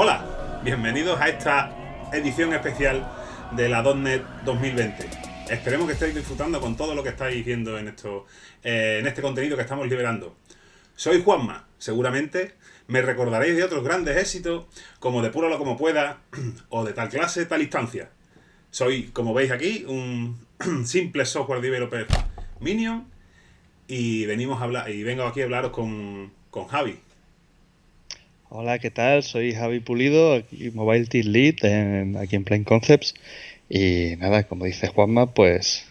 Hola, bienvenidos a esta edición especial de la .NET 2020. Esperemos que estéis disfrutando con todo lo que estáis viendo en, esto, eh, en este contenido que estamos liberando. Soy Juanma, seguramente me recordaréis de otros grandes éxitos como de Púralo como pueda o de tal clase, tal instancia. Soy, como veis aquí, un simple software developer Minion y venimos a hablar y vengo aquí a hablaros con, con Javi. Hola, ¿qué tal? Soy Javi Pulido, aquí Mobile Team Lead aquí en Plain Concepts. Y nada, como dice Juanma, pues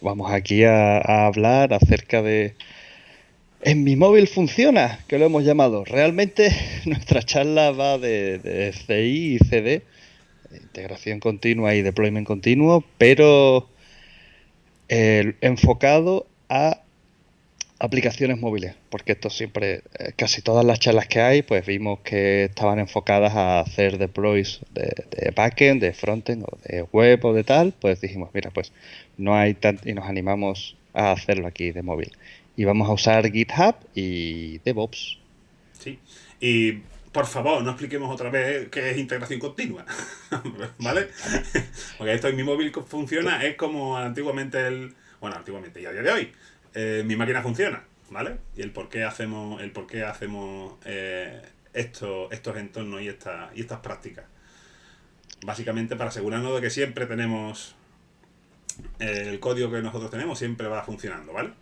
vamos aquí a, hablar acerca de... En mi móvil funciona, que lo hemos llamado. Realmente nuestra charla va de, de CI y CD, integración continua y deployment continuo, pero enfocado a aplicaciones móviles, porque esto siempre, eh, casi todas las charlas que hay, pues vimos que estaban enfocadas a hacer deploys de, de backend, de frontend o de web o de tal, pues dijimos, mira, pues no hay tanto y nos animamos a hacerlo aquí de móvil. Y vamos a usar GitHub y DevOps. Sí, y por favor, no expliquemos otra vez qué es integración continua, ¿vale? Porque esto en mi móvil funciona, es como antiguamente el, bueno, antiguamente y a día de hoy, eh, mi máquina funciona, ¿vale? Y el por qué hacemos, el por qué hacemos eh, estos, estos entornos y, esta, y estas prácticas. Básicamente para asegurarnos de que siempre tenemos eh, el código que nosotros tenemos, siempre va funcionando, ¿vale?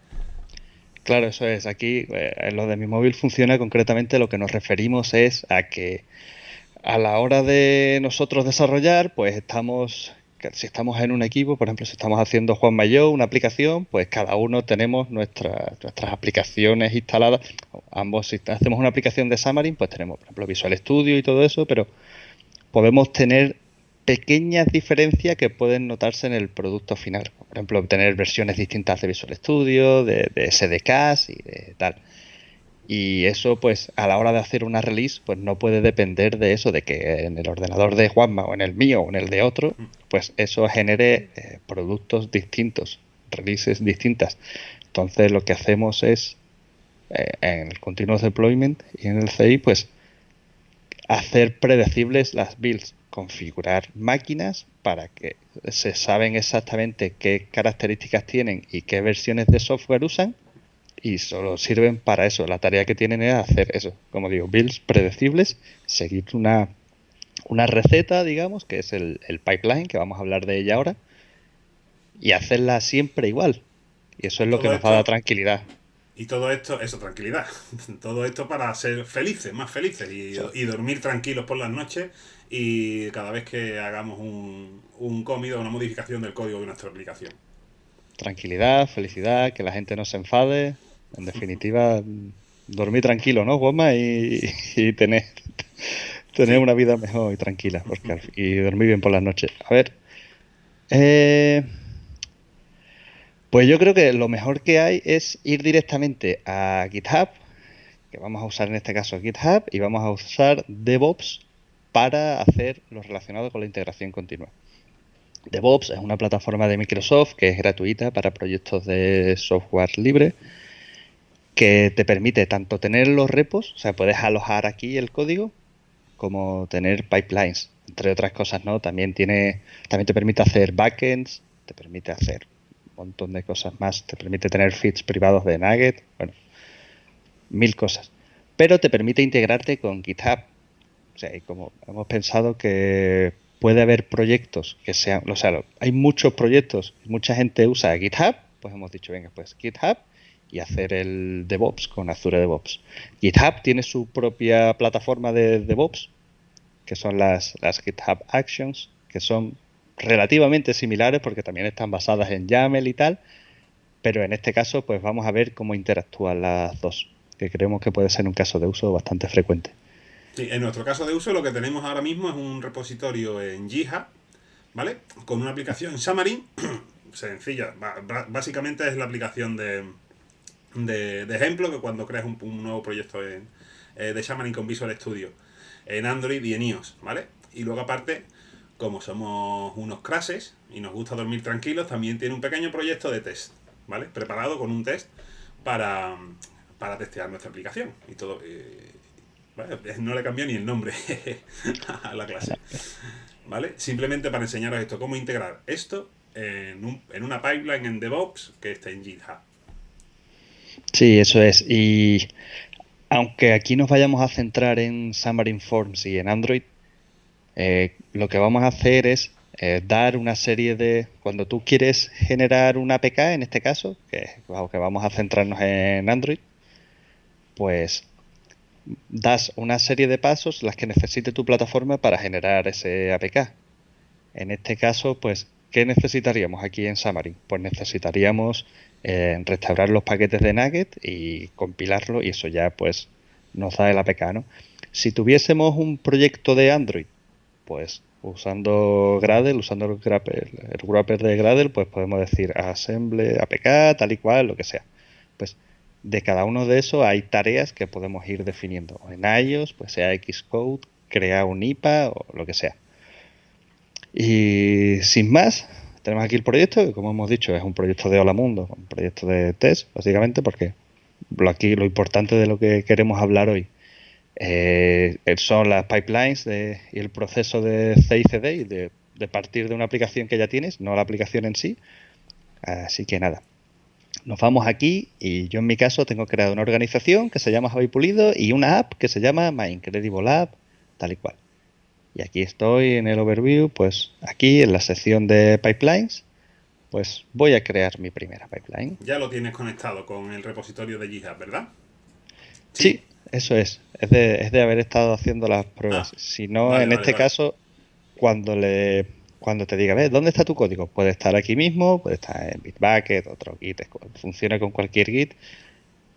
Claro, eso es. Aquí, en lo de mi móvil funciona concretamente lo que nos referimos es a que a la hora de nosotros desarrollar, pues estamos si estamos en un equipo, por ejemplo, si estamos haciendo Juan Mayo una aplicación, pues cada uno tenemos nuestras aplicaciones instaladas. Ambos, si hacemos una aplicación de Xamarin, pues tenemos, por ejemplo, Visual Studio y todo eso, pero podemos tener pequeñas diferencias que pueden notarse en el producto final. Por ejemplo, tener versiones distintas de Visual Studio, de, de SDKs y de tal. Y eso, pues, a la hora de hacer una release, pues no puede depender de eso, de que en el ordenador de Juanma o en el mío o en el de otro, pues eso genere eh, productos distintos, releases distintas. Entonces, lo que hacemos es, eh, en el Continuous Deployment y en el CI, pues, hacer predecibles las builds, configurar máquinas para que se saben exactamente qué características tienen y qué versiones de software usan y solo sirven para eso. La tarea que tienen es hacer eso, como digo, builds predecibles, seguir una, una receta, digamos, que es el, pipeline, que vamos a hablar de ella ahora, y hacerla siempre igual. Y eso es lo que nos va a dar tranquilidad. Y todo esto, eso, tranquilidad. Todo esto para ser felices, más felices y, y, dormir tranquilos por las noches y cada vez que hagamos un, un o una modificación del código de nuestra aplicación. Tranquilidad, felicidad, que la gente no se enfade, en definitiva, dormir tranquilo, ¿no, Juanma? Y, tener, tener una vida mejor y tranquila, porque, y dormir bien por las noches. A ver, eh, pues yo creo que lo mejor que hay es ir directamente a GitHub, que vamos a usar en este caso GitHub, y vamos a usar DevOps para hacer lo relacionado con la integración continua. DevOps es una plataforma de Microsoft que es gratuita para proyectos de software libre que te permite tanto tener los repos, o sea, puedes alojar aquí el código, como tener pipelines, entre otras cosas, ¿no? También tiene, también te permite hacer backends, te permite hacer un montón de cosas más, te permite tener feeds privados de Nugget, bueno, mil cosas. Pero te permite integrarte con GitHub. O sea, y como hemos pensado que puede haber proyectos que sean, o sea, hay muchos proyectos, mucha gente usa GitHub, pues hemos dicho, venga, pues GitHub y hacer el DevOps con Azure DevOps. GitHub tiene su propia plataforma de DevOps, que son las, las GitHub Actions, que son relativamente similares porque también están basadas en YAML y tal, pero en este caso pues vamos a ver cómo interactúan las dos, que creemos que puede ser un caso de uso bastante frecuente. Sí, en nuestro caso de uso lo que tenemos ahora mismo es un repositorio en GitHub, ¿vale? Con una aplicación Xamarin, sencilla, básicamente es la aplicación de, de, ejemplo que cuando creas un, nuevo proyecto en, eh, de Xamarin con Visual Studio en Android y en iOS, ¿vale? Y luego aparte, como somos unos crases y nos gusta dormir tranquilos, también tiene un pequeño proyecto de test, ¿vale? Preparado con un test para, para testear nuestra aplicación y todo. Eh, No le cambió ni el nombre a la clase. ¿Vale? Simplemente para enseñaros esto, cómo integrar esto en, en una pipeline en DevOps que está en GitHub. Sí, eso es. Y aunque aquí nos vayamos a centrar en Xamarin Forms y en Android, eh, lo que vamos a hacer es eh, dar una serie de... Cuando tú quieres generar una APK, en este caso, que, que vamos a centrarnos en Android, pues das una serie de pasos las que necesite tu plataforma para generar ese APK. En este caso, pues, ¿qué necesitaríamos aquí en Xamarin? Pues necesitaríamos eh, restaurar los paquetes de Nugget y compilarlo y eso ya pues nos da el APK. Si tuviésemos un proyecto de Android, pues usando Gradle, usando el wrapper, el de Gradle, pues podemos decir assemble, APK, tal y cual, lo que sea. Pues de cada uno de esos hay tareas que podemos ir definiendo. En iOS, pues sea Xcode, crear un IPA o lo que sea. Y sin más, tenemos aquí el proyecto, que como hemos dicho es un proyecto de Hola Mundo, un proyecto de test, básicamente, porque lo aquí lo importante de lo que queremos hablar hoy eh, son las pipelines y el proceso de CICD y de, de partir de una aplicación que ya tienes, no la aplicación en sí. Así que nada, nos vamos aquí y yo en mi caso tengo creado una organización que se llama Javi Pulido y una app que se llama My Incredible App, tal y cual. Y aquí estoy en el overview, pues aquí en la sección de pipelines, pues voy a crear mi primera pipeline. Ya lo tienes conectado con el repositorio de GitHub, ¿verdad? Sí, eso es. Es de, haber estado haciendo las pruebas. Ah, si no, en este caso, cuando le cuando te diga, ¿ves? ¿Dónde está tu código? Puede estar aquí mismo, puede estar en Bitbucket, otro Git, funciona con cualquier Git,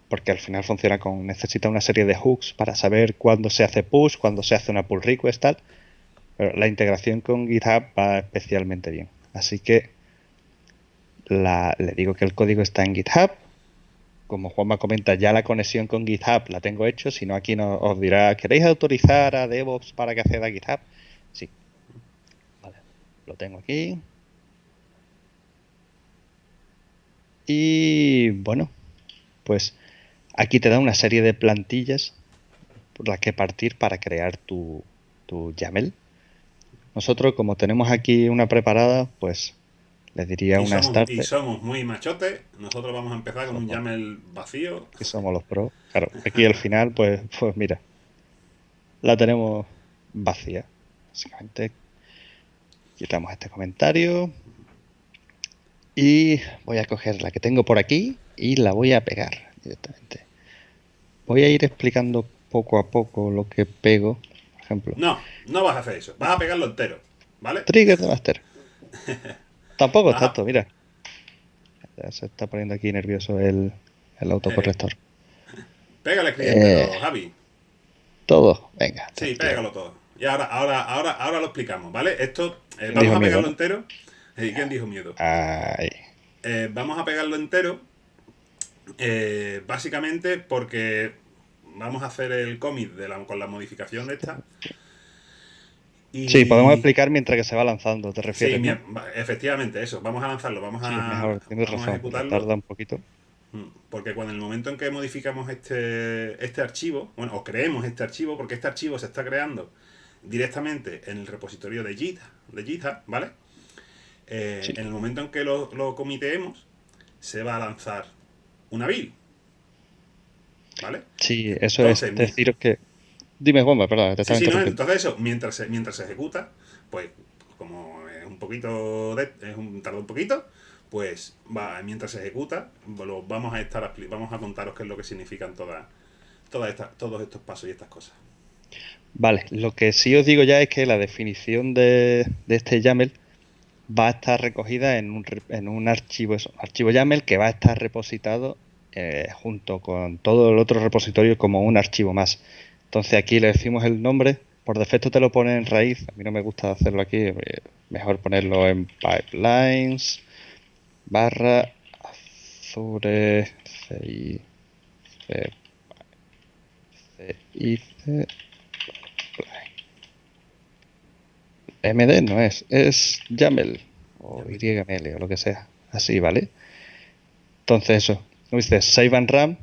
porque al final funciona con, necesita una serie de hooks para saber cuándo se hace push, cuándo se hace una pull request, tal. La integración con GitHub va especialmente bien. Así que le digo que el código está en GitHub. Como Juanma comenta, ya la conexión con GitHub la tengo hecho. Si no, aquí nos, os dirá, ¿queréis autorizar a DevOps para que acceda a GitHub? Sí, lo tengo aquí. Y bueno, pues aquí te da una serie de plantillas por las que partir para crear tu, tu YAML. Nosotros, como tenemos aquí una preparada, pues le diría una somos, Y somos muy machotes, nosotros vamos a empezar con un YAML vacío. Y somos los pros. Claro, aquí al final, pues, pues mira, la tenemos vacía. Básicamente Quitamos este comentario. Y voy a coger la que tengo por aquí y la voy a pegar directamente. Voy a ir explicando poco a poco lo que pego, ejemplo. No, no vas a hacer eso. Vas a pegarlo entero, ¿vale? Trigger de master. Tampoco tanto, mira. Ya se está poniendo aquí nervioso el, el autocorrector. Pégale escribiendo, eh, Javi. Todo, venga. Sí, pégalo todo. Y ahora, ahora, ahora, ahora lo explicamos, ¿vale? Esto eh, vamos a pegarlo entero. ¿Y ¿Quién dijo miedo? Eh, vamos a pegarlo entero. Básicamente porque vamos a hacer el cómic con la modificación de esta. Sí, podemos explicar mientras que se va lanzando, ¿te refieres? Sí, efectivamente, eso. Vamos a lanzarlo, vamos a, mejor, tienes razón, ejecutarlo. Tarda un poquito. Mm, porque cuando en el momento en que modificamos este, este archivo, bueno, o creemos este archivo, porque este archivo se está creando directamente en el repositorio de GitHub, de GitHub ¿vale? Eh, en el momento en que lo, lo comiteemos, se va a lanzar una build. ¿Vale? Sí, eso es decir que... Dime, Juanma, perdón. Te sí, sí, no, entonces eso, mientras se, mientras se ejecuta, pues como es un poquito, de, es un, tarda un poquito, pues va, mientras se ejecuta, lo vamos a estar vamos a contaros qué es lo que significan todas, todas estas, todos estos pasos y estas cosas. Vale, lo que sí os digo ya es que la definición de, este YAML va a estar recogida en un, en un archivo, eso, archivo YAML que va a estar repositado eh, junto con todo el otro repositorio como un archivo más. Entonces aquí le decimos el nombre, por defecto te lo pone en raíz, a mí no me gusta hacerlo aquí, eh, mejor ponerlo en pipelines barra azure CI, MD no es, es YAML o YML o lo que sea. Así, ¿vale? Entonces eso, como dices, Save and RAM,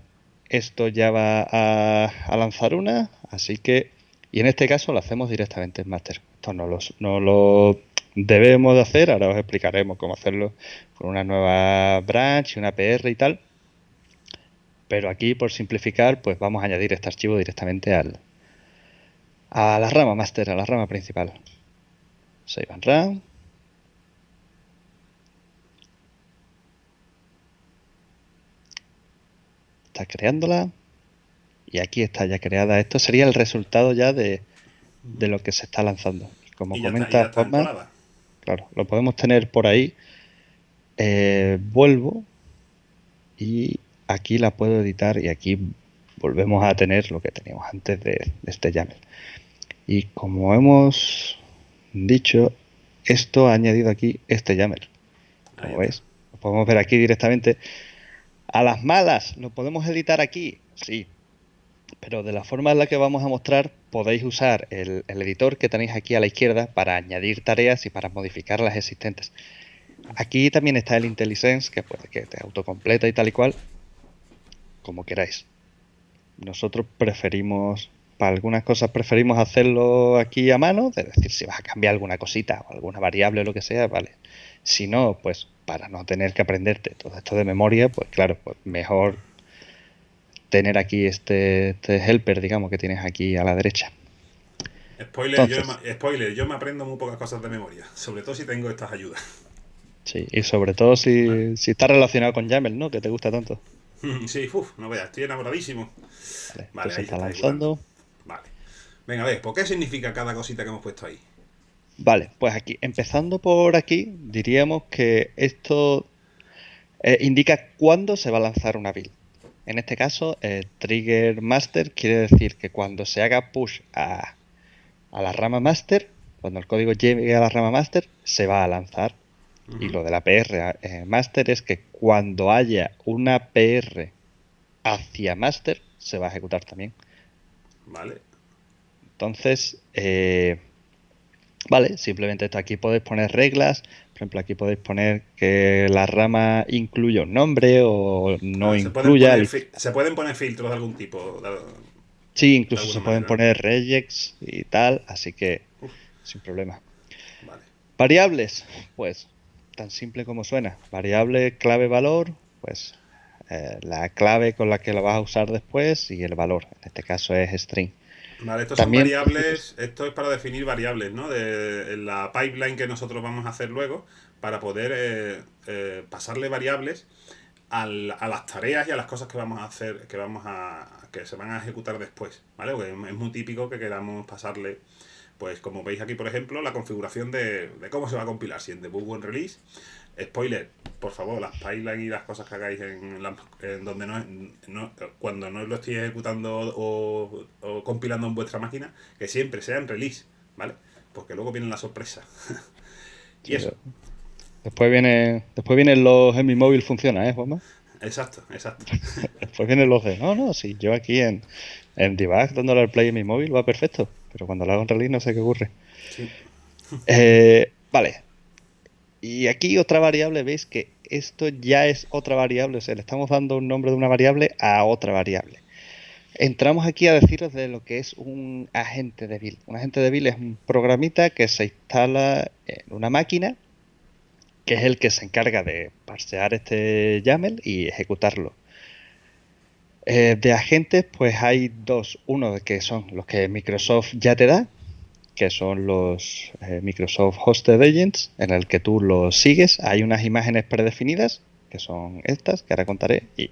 esto ya va a, lanzar una, así que, y en este caso lo hacemos directamente en master. Esto no, no lo debemos de hacer, ahora os explicaremos cómo hacerlo con una nueva branch, una PR y tal. Pero aquí, por simplificar, pues vamos a añadir este archivo directamente al, a la rama master, a la rama principal. Save and run. Está creándola. Y aquí está ya creada. Esto sería el resultado ya de, lo que se está lanzando. Como comenta claro, lo podemos tener por ahí. Eh, vuelvo y aquí la puedo editar y aquí volvemos a tener lo que teníamos antes de, este YAML. Y como hemos dicho, esto ha añadido aquí este YAML. Como veis, lo podemos ver aquí directamente. A las malas, ¿lo podemos editar aquí? Sí. Pero de la forma en la que vamos a mostrar, podéis usar el, el editor que tenéis aquí a la izquierda para añadir tareas y para modificar las existentes. Aquí también está el IntelliSense, que puede que te autocompleta y tal y cual, como queráis. Nosotros preferimos, para algunas cosas preferimos hacerlo aquí a mano, es decir, si vas a cambiar alguna cosita o alguna variable o lo que sea, vale. Si no, pues para no tener que aprenderte todo esto de memoria, pues claro, pues mejor tener aquí este, este helper, digamos, que tienes aquí a la derecha. Spoiler, yo, spoiler, yo me aprendo muy pocas cosas de memoria, sobre todo si tengo estas ayudas. Sí, y sobre todo si, si está relacionado con YAML, ¿no? Que te gusta tanto. Sí, uff, no veas, estoy enamoradísimo. Vale, pues está lanzando. Vale. Venga, a ver, ¿por qué significa cada cosita que hemos puesto ahí? Vale, pues aquí, empezando por aquí, diríamos que esto eh, indica cuándo se va a lanzar una build. En este caso, trigger master quiere decir que cuando se haga push a, a la rama master, cuando el código llegue a la rama master, se va a lanzar y lo de la PR eh, master es que cuando haya una PR hacia master, se va a ejecutar también. Vale. Entonces, eh, vale, simplemente esto aquí podéis poner reglas. Por ejemplo, aquí podéis poner que la rama incluya un nombre o no ah, incluya. Se pueden, poner, filtros de algún tipo. sí, incluso se pueden poner regex y tal, así que sin problema. Vale. Variables, pues tan simple como suena. Variable, clave, valor, pues eh, la clave con la que la vas a usar después y el valor. En este caso es string. Vale, estos son variables, esto es para definir variables, ¿no? De la pipeline que nosotros vamos a hacer luego para poder eh, eh, pasarle variables a las tareas y a las cosas que vamos a hacer, que vamos a que se van a ejecutar después, ¿vale? Porque es muy típico que queramos pasarle pues como veis aquí, por ejemplo, la configuración de, cómo se va a compilar, si en debug o en release. Spoiler, por favor, las pipelines y las cosas que hagáis en, donde no, cuando no lo estoy ejecutando o, compilando en vuestra máquina, que siempre sea en release, ¿vale? Porque luego viene la sorpresa. y eso. Después viene, después vienen los en mi móvil funciona, ¿eh, Juanma? Exacto, exacto. después vienen los de, no, no, si yo aquí en, en debug dándole al play en mi móvil va perfecto pero cuando lo hago en release no sé qué ocurre. Eh, vale. Y aquí otra variable, veis que esto ya es otra variable, o sea, le estamos dando un nombre de una variable a otra variable. Entramos aquí a deciros de lo que es un agente de build. Un agente de build es un programita que se instala en una máquina, que es el que se encarga de parsear este YAML y ejecutarlo. Eh, de agentes, pues hay dos. Uno que son los que Microsoft ya te da, que son los eh, Microsoft Hosted Agents, en el que tú los sigues. Hay unas imágenes predefinidas, que son estas, que ahora contaré, y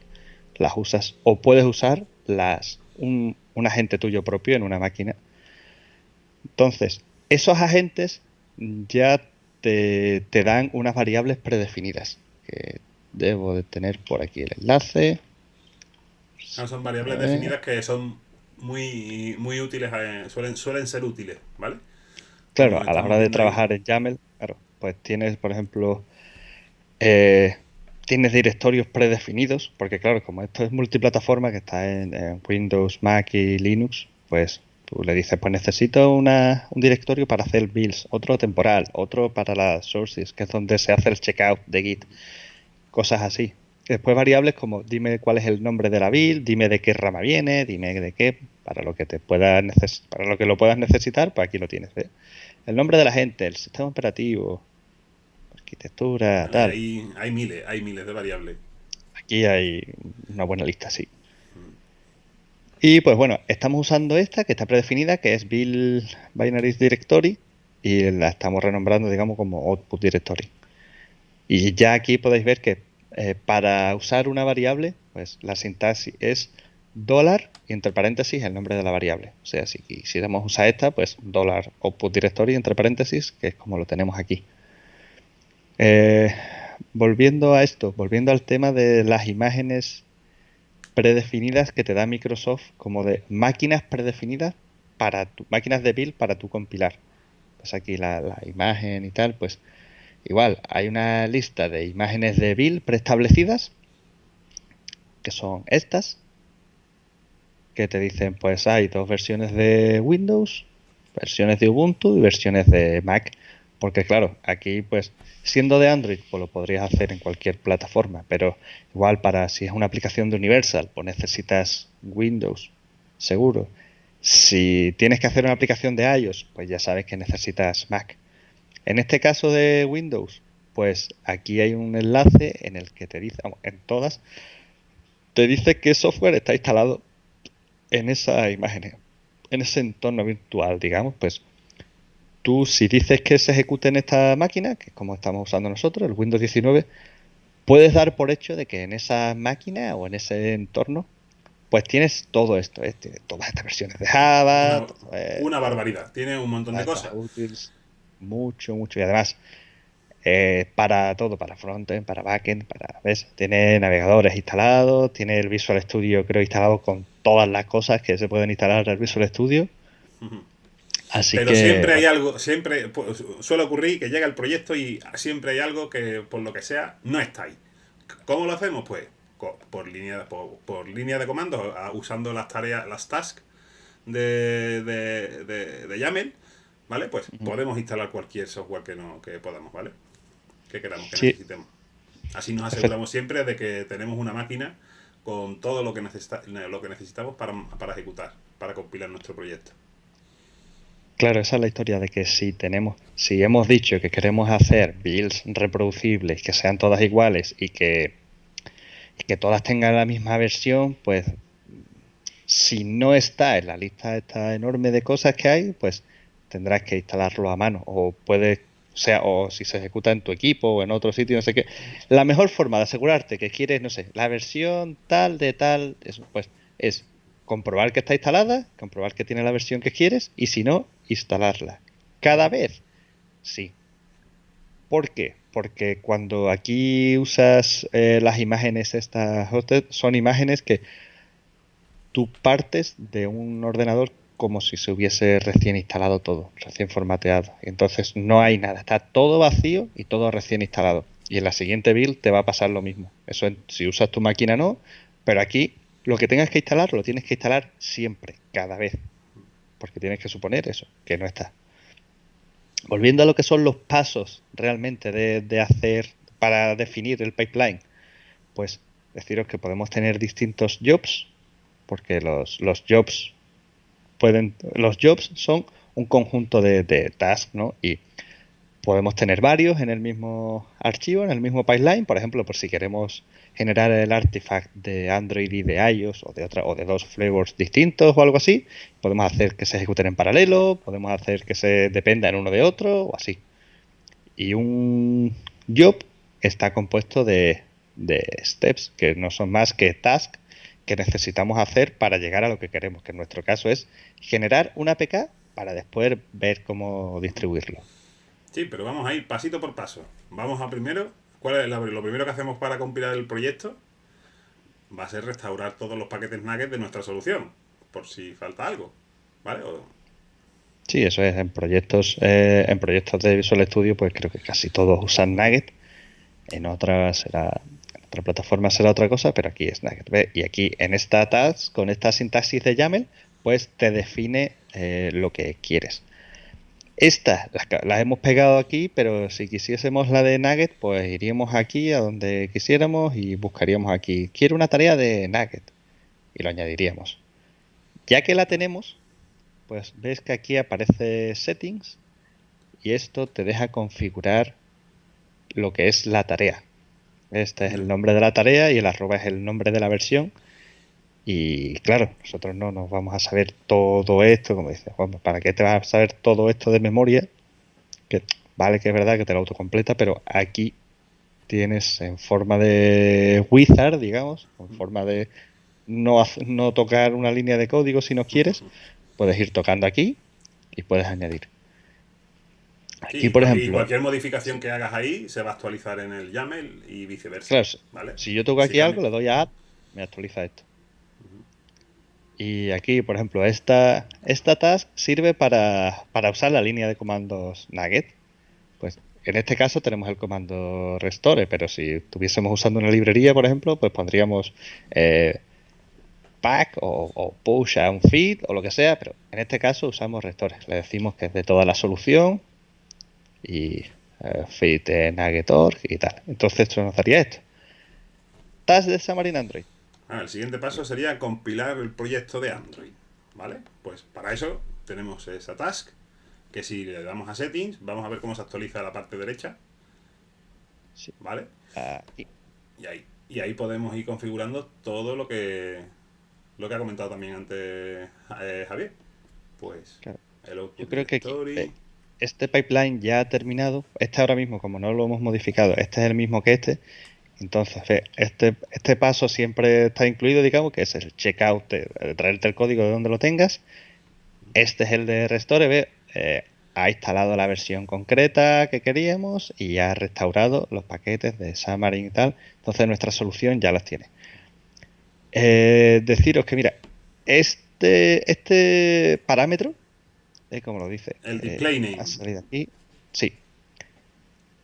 las usas. O puedes usar un, agente tuyo propio en una máquina. Entonces, esos agentes ya te, te dan unas variables predefinidas, que debo de tener por aquí el enlace son variables definidas que son muy, muy útiles, eh, suelen, suelen ser útiles, ¿vale? Claro, a la hora de trabajar en YAML, claro, pues tienes, por ejemplo, eh, tienes directorios predefinidos, porque claro, como esto es multiplataforma, que está en, Windows, Mac y Linux, pues tú le dices, pues necesito una, un directorio para hacer builds, otro temporal, otro para las sources, que es donde se hace el checkout de Git, cosas así. Después variables como dime cuál es el nombre de la build, dime de qué rama viene, dime de qué, para lo que te pueda para lo que lo puedas necesitar, pues aquí lo tienes. El nombre de la gente, el sistema operativo, arquitectura, tal. hay miles, hay miles de variables. Aquí hay una buena lista, sí. Y pues bueno, estamos usando esta que está predefinida, que es Build Binaries Directory, y la estamos renombrando, digamos, como Output Directory. Y ya aquí podéis ver que eh, para usar una variable, pues la sintaxis es dólar y entre paréntesis el nombre de la variable. O sea, si quisiéramos usar esta, pues dólar output directory entre paréntesis, que es como lo tenemos aquí. Eh, volviendo a esto, volviendo al tema de las imágenes predefinidas que te da Microsoft como de máquinas predefinidas para tu, máquinas de build para tu compilar. Pues aquí la, imagen y tal, pues igual hay una lista de imágenes de build preestablecidas que son estas que te dicen pues hay dos versiones de Windows, versiones de Ubuntu y versiones de Mac. Porque claro, aquí pues Siendo de Android, pues lo podrías hacer en cualquier plataforma, pero igual para si es una aplicación de Universal, pues necesitas Windows, seguro. Si tienes que hacer una aplicación de iOS, pues ya sabes que necesitas Mac. En este caso de Windows, pues aquí hay un enlace en el que te dice, en todas, te dice qué software está instalado en esa imagen, en ese entorno virtual, digamos, pues tú si dices que se ejecute en esta máquina, que es como estamos usando nosotros, el Windows 19, puedes dar por hecho de que en esa máquina o en ese entorno, pues tienes todo esto, ¿eh? todas estas versiones de Java. Una, barbaridad, tiene un montón de cosas. Mucho, mucho. Y además, eh, para todo, para frontend, para backend, para, ¿ves? Tiene navegadores instalados, tiene el Visual Studio creo instalado con todas las cosas que se pueden instalar al Visual Studio. Pero siempre hay algo, siempre pues, suele ocurrir que llega el proyecto y siempre hay algo que por lo que sea no está ahí. ¿Cómo lo hacemos? Pues por línea, por, línea de comando, usando las tareas, las tasks de, de, de, YAML, ¿vale? Pues podemos instalar cualquier software que no que podamos, ¿vale? Que queramos, que necesitemos. Así nos aseguramos siempre de que tenemos una máquina con todo lo que, necesita, lo que necesitamos para, para ejecutar, para compilar nuestro proyecto. Claro, esa es la historia de que si tenemos, si hemos dicho que queremos hacer builds reproducibles, que sean todas iguales y que, que todas tengan la misma versión, pues si no está en la lista esta enorme de cosas que hay, pues tendrás que instalarlo a mano o puede o sea, o si se ejecuta en tu equipo o en otro sitio, no sé qué. La mejor forma de asegurarte que quieres, no sé, la versión tal de tal, pues es comprobar que está instalada, comprobar que tiene la versión que quieres y si no, instalarla. Cada vez, sí. ¿Por qué? Porque cuando aquí usas eh, las imágenes estas son imágenes que tú partes de un ordenador como si se hubiese recién instalado todo, recién formateado. Entonces no hay nada, está todo vacío y todo recién instalado. Y en la siguiente build te va a pasar lo mismo. Eso si usas tu máquina no, pero aquí lo que tengas que instalar lo tienes que instalar siempre, cada vez porque tienes que suponer eso, que no está. Volviendo a lo que son los pasos realmente de, hacer para definir el pipeline, pues deciros que podemos tener distintos jobs, porque los, los jobs pueden, los jobs son un conjunto de, tasks, ¿no? Y podemos tener varios en el mismo archivo, en el mismo pipeline, por ejemplo, por si queremos generar el artifact de Android y de iOS o de otra o de dos flavors distintos o algo así. Podemos hacer que se ejecuten en paralelo, podemos hacer que se dependan uno de otro o así. Y un job está compuesto de steps que no son más que tasks que necesitamos hacer para llegar a lo que queremos, que en nuestro caso es generar una APK para después ver cómo distribuirlo. Sí, pero vamos a ir pasito por paso. Vamos a primero ¿Cuál es lo primero que hacemos para compilar el proyecto? Va a ser restaurar todos los paquetes nuggets de nuestra solución, por si falta algo, ¿vale? Sí, eso es. En proyectos, eh, en proyectos de Visual Studio, pues creo que casi todos usan Nugget. En otras será, otra plataforma será otra cosa, pero aquí es Nugget. Y aquí en esta task, con esta sintaxis de YAML, pues te define eh, lo que quieres. Esta la, hemos pegado aquí, pero si quisiésemos la de Nugget, pues iríamos aquí a donde quisiéramos y buscaríamos aquí. Quiero una tarea de Nugget y lo añadiríamos. Ya que la tenemos, pues ves que aquí aparece Settings y esto te deja configurar lo que es la tarea. Este es el nombre de la tarea y el arroba es el nombre de la versión. Y claro, nosotros no nos vamos a saber todo esto, como dice Juan, ¿para qué te vas a saber todo esto de memoria? Que vale que es verdad que te lo autocompleta, pero aquí tienes en forma de wizard, digamos, en forma de no, no tocar una línea de código si no quieres, puedes ir tocando aquí y puedes añadir. Aquí, por ejemplo. Y cualquier modificación que hagas ahí se va a actualizar en el YAML y viceversa. Claro, Si yo toco aquí algo, le doy a Add, me actualiza esto. Y aquí, por ejemplo, esta, esta task sirve para, usar la línea de comandos Nugget. Pues en este caso tenemos el comando restore, pero si estuviésemos usando una librería, por ejemplo, pues pondríamos eh, pack o, push a un feed o lo que sea, pero en este caso usamos restore. Le decimos que es de toda la solución y eh, Nugget.org y tal. Entonces esto nos daría esto. Task de Xamarin Android. Ah, el siguiente paso sería compilar el proyecto de Android. ¿Vale? Pues para eso tenemos esa task, que si le damos a settings, vamos a ver cómo se actualiza la parte derecha. ¿Vale? Y, ahí, y ahí podemos ir configurando todo lo que lo que ha comentado también antes eh, Javier. Pues Yo creo que eh, este pipeline ya ha terminado. Este ahora mismo, como no lo hemos modificado, este es el mismo que este. Entonces, este, este paso siempre está incluido, digamos, que es el checkout, de, traerte el código de donde lo tengas. Este es el de Restore, eh, ha instalado la versión concreta que queríamos y ha restaurado los paquetes de Xamarin y tal. Entonces nuestra solución ya las tiene. Eh, deciros que, mira, este, este parámetro, eh, como lo dice, el display name. Ha salido aquí. Sí.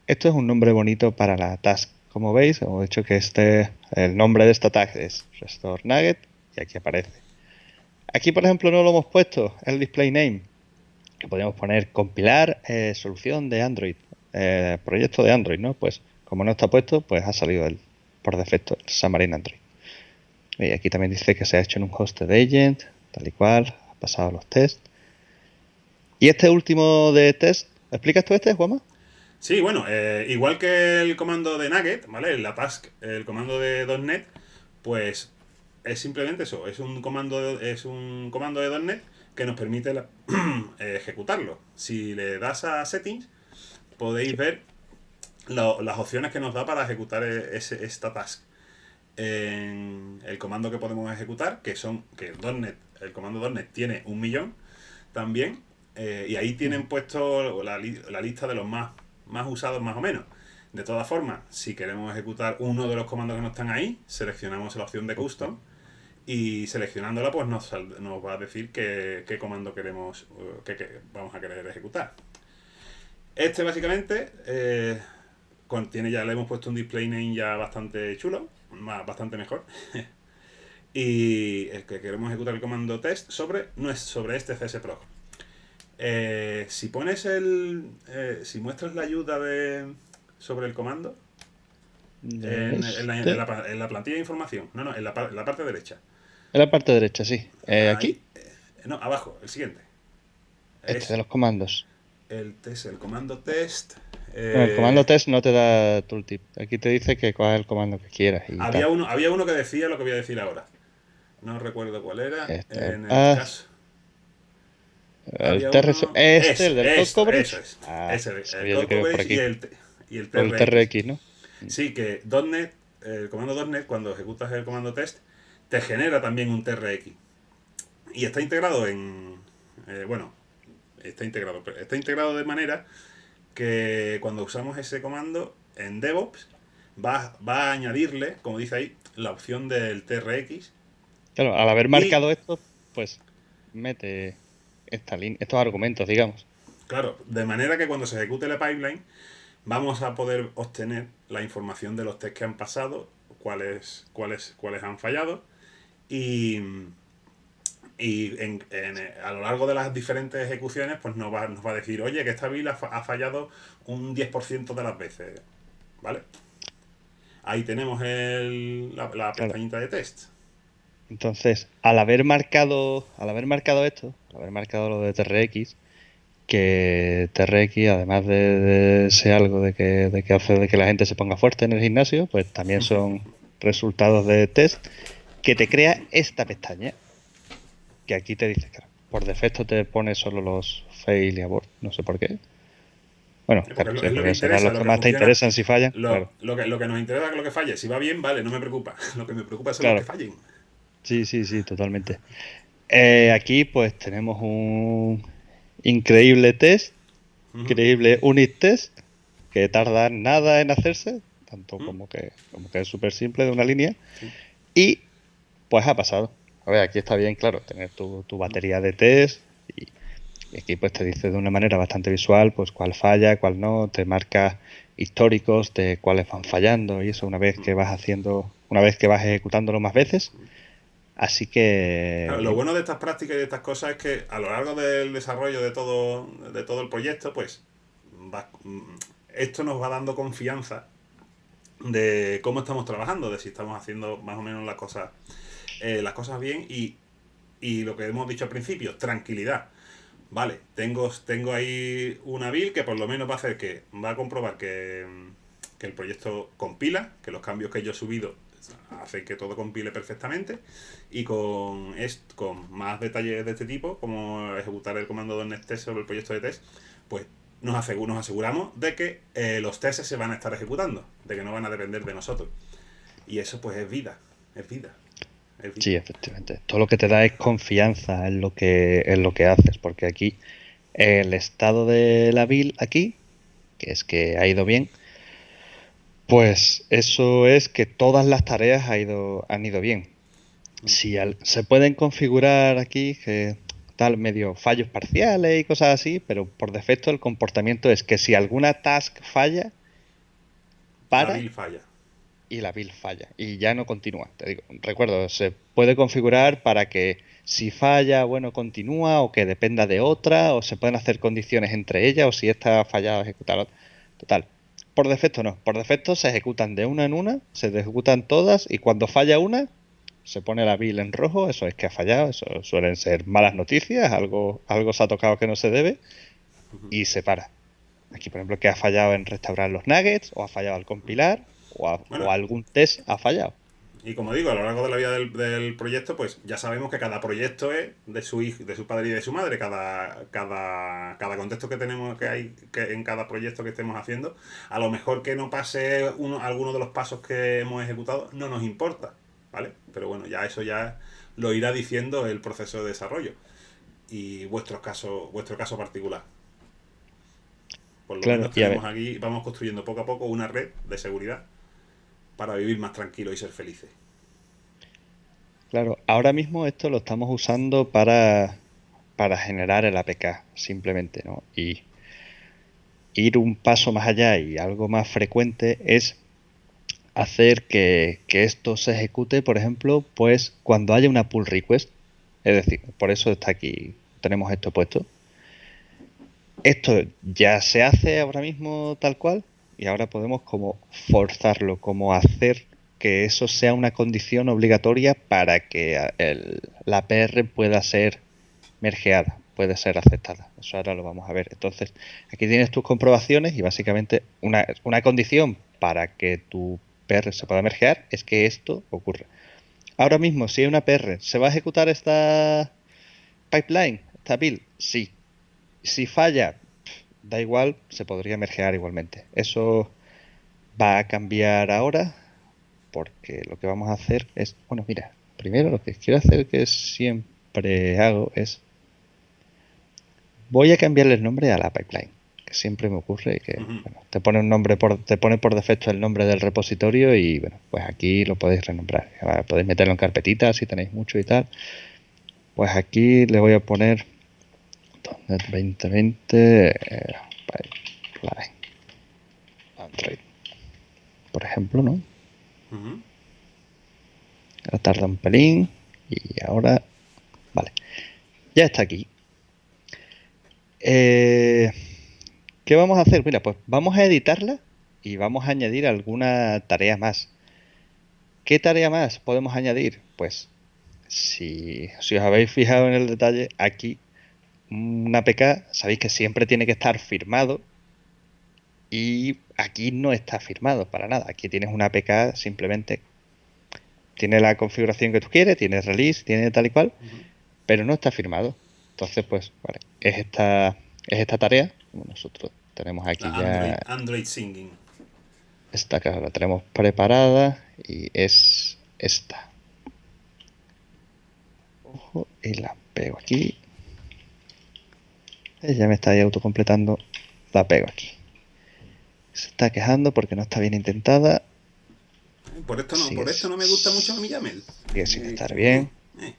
Esto es un nombre bonito para la task como veis, hemos dicho que este, el nombre de esta tag es restore nugget y aquí aparece. Aquí, por ejemplo, no lo hemos puesto el display name, que podríamos poner compilar eh, solución de Android, eh, proyecto de Android, ¿no? Pues como no está puesto, pues ha salido el, por defecto el Xamarin Android. Y aquí también dice que se ha hecho en un hosted agent, tal y cual, ha pasado los tests. Y este último de test, ¿explicas tú este, Juanma? Sí, bueno, eh, igual que el comando de Nugget, ¿vale? La task, el comando de .NET, pues es simplemente eso, es un comando de, es un comando de .NET que nos permite ejecutarlo. Si le das a settings, podéis ver las opciones que nos da para ejecutar e, ese, esta task. En el comando que podemos ejecutar, que son que .NET, el comando .NET tiene un millón también, eh, y ahí tienen puesto la, la lista de los más más usados más o menos. De todas formas, si queremos ejecutar uno de los comandos que no están ahí, seleccionamos la opción de custom y seleccionándola pues nos, nos va a decir qué, comando queremos que, vamos a querer ejecutar. Este básicamente eh, contiene ya le hemos puesto un display name ya bastante chulo, más, bastante mejor. y el que queremos ejecutar el comando test sobre no es sobre este csprog. Eh, si pones el. Eh, si muestras la ayuda de sobre el comando. En, la, plantilla de información. No, no, en la, parte derecha. En la parte derecha, sí. Eh, ¿Aquí? no, abajo, el siguiente. Este de los comandos. El test, el comando test. el comando test no te da tooltip. Aquí te dice que cuál es el comando que quieras. había, uno, había uno que decía lo que voy a decir ahora. No recuerdo cuál era. Este, en el caso. El TRX, este, el del. Eso es. Ah, ese, el code coverage y el, y el TRX. ¿no? Sí, que .NET, el comando .NET, cuando ejecutas el comando test, te genera también un TRX. Y está integrado en... Eh, bueno, está integrado, está integrado de manera que cuando usamos ese comando en DevOps, va, va a añadirle, como dice ahí, la opción del TRX. Claro, al haber marcado esto, pues mete estos argumentos, digamos. Claro, de manera que cuando se ejecute la pipeline, vamos a poder obtener la información de los test que han pasado, cuáles, cuáles, cuáles han fallado, y, y a lo largo de las diferentes ejecuciones, pues nos va, nos va a decir, oye, que esta build ha, fallado un 10% de las veces. ¿Vale? Ahí tenemos el, la, la pestañita de test. Entonces, al haber marcado, al haber marcado esto, al haber marcado lo de TRX, que TRX, además de, ser algo de que, de que hace de que la gente se ponga fuerte en el gimnasio, pues también son resultados de test que te crea esta pestaña que aquí te dice que por defecto te pone solo los fail y abort, no sé por qué. Bueno, claro, lo, lo, que más te interesan si fallan. Lo, que, lo que nos interesa es lo que falle. Si va bien, vale, no me preocupa. Lo que me preocupa es lo que fallen. Sí, sí, sí, totalmente. Eh, aquí pues tenemos un increíble test, increíble unit test, que tarda nada en hacerse, tanto como, que, como que es súper simple de una línea. Y pues ha pasado. A ver, aquí está bien, claro, tener tu, batería de test y, aquí pues te dice de una manera bastante visual pues cuál falla, cuál no, te marca históricos de cuáles van fallando y eso una vez que vas haciendo, una vez que vas ejecutándolo más veces. Así que... lo bueno de estas prácticas y de estas cosas es que a lo largo del desarrollo de todo, de todo el proyecto, pues esto nos va dando confianza de cómo estamos trabajando, de si estamos haciendo más o menos las cosas eh, las cosas bien y, lo que hemos dicho al principio, tranquilidad. Vale, tengo, tengo ahí una build que por lo menos va a hacer que va a comprobar que, el proyecto compila, que los cambios que yo he subido hacen que todo compile perfectamente y con, con más detalles de este tipo, como ejecutar el comando de test sobre el proyecto de test, pues nos, aseguramos de que eh, los tests se van a estar ejecutando, de que no van a depender de nosotros. Y eso pues es vida, es vida. Sí, efectivamente. Todo lo que te da es confianza en lo que, en lo que haces, porque aquí el estado de la build aquí, que es que ha ido bien, pues eso es que todas las tareas ha ido, han ido bien. Si se pueden configurar aquí que tal medio fallos parciales y cosas así, pero por defecto el comportamiento es que si alguna task falla, para falla y la build falla y ya no continúa. Te digo, recuerdo, se puede configurar para que si falla, bueno, continúa o que dependa de otra o se pueden hacer condiciones entre ellas o si esta ha fallado, ejecutar otra. Total. Por defecto no, por defecto se ejecutan de una en una, se ejecutan todas y cuando falla una se pone la build en rojo, eso es que ha fallado, eso suelen ser malas noticias, algo, algo se ha tocado que no se debe y se para. Aquí, por ejemplo, que ha fallado en restaurar los nuggets o ha fallado al compilar o, algún test ha fallado. Y como digo, a lo largo de la vida del, proyecto, pues ya sabemos que cada proyecto es de su hijo, de su padre y de su madre. Cada, cada, cada contexto que tenemos que hay que en cada proyecto que estemos haciendo, a lo mejor que no pase uno, alguno de los pasos que hemos ejecutado, no nos importa. ¿Vale? Pero bueno, ya eso ya lo irá diciendo el proceso de desarrollo. Y vuestro caso, vuestro caso particular. Por lo menos tenemos aquí, vamos construyendo poco a poco una red de seguridad para vivir más tranquilo y ser felices. Claro, ahora mismo esto lo estamos usando para, para generar el APK, simplemente, ¿no? Y ir un paso más allá y algo más frecuente es hacer que, que, esto se ejecute, por ejemplo, pues cuando haya una pull request. Es decir, por eso está aquí, tenemos esto puesto. Esto ya se hace ahora mismo tal cual, y ahora podemos como forzarlo, como hacer que eso sea una condición obligatoria para que la PR pueda ser mergeada, puede ser aceptada. Eso ahora lo vamos a ver. Entonces, aquí tienes tus comprobaciones y básicamente una, una condición para que tu PR se pueda mergear es que esto ocurra. Ahora mismo, si hay una PR, ¿se va a ejecutar esta pipeline, esta build? Sí. Si falla, da igual, se podría mergear igualmente. Eso va a cambiar ahora porque lo que vamos a hacer es, bueno, mira, primero lo que quiero hacer que siempre hago es voy a cambiarle el nombre a la pipeline, que siempre me ocurre que te pone un nombre por te pone por defecto el nombre del repositorio y bueno, pues aquí lo podéis renombrar. Podéis meterlo en carpetitas si tenéis mucho y tal. Pues aquí le voy a poner 2020 eh, Android. Por ejemplo, ¿no? tarda un pelín y ahora Vale. Ya está aquí. Eh, ¿Qué vamos a hacer? Mira, pues vamos a editarla y vamos a añadir alguna tarea más. ¿Qué tarea más podemos añadir? Pues si, os habéis fijado en el detalle, aquí una APK, sabéis que siempre tiene que estar firmado y aquí no está firmado para nada. Aquí tienes una APK simplemente tiene la configuración que tú quieres, tiene release, tiene tal y cual, pero no está firmado. Entonces, pues, vale, es esta, es esta tarea, nosotros tenemos aquí ya. Android, Singing. Esta que la tenemos preparada y es esta. Ojo, y la pego aquí. Ya me está ahí autocompletando. La pego aquí. Se está quejando porque no está bien intentada. Por esto no, por esto no me gusta mucho mi YAML. Sigue sin estar bien. Eh.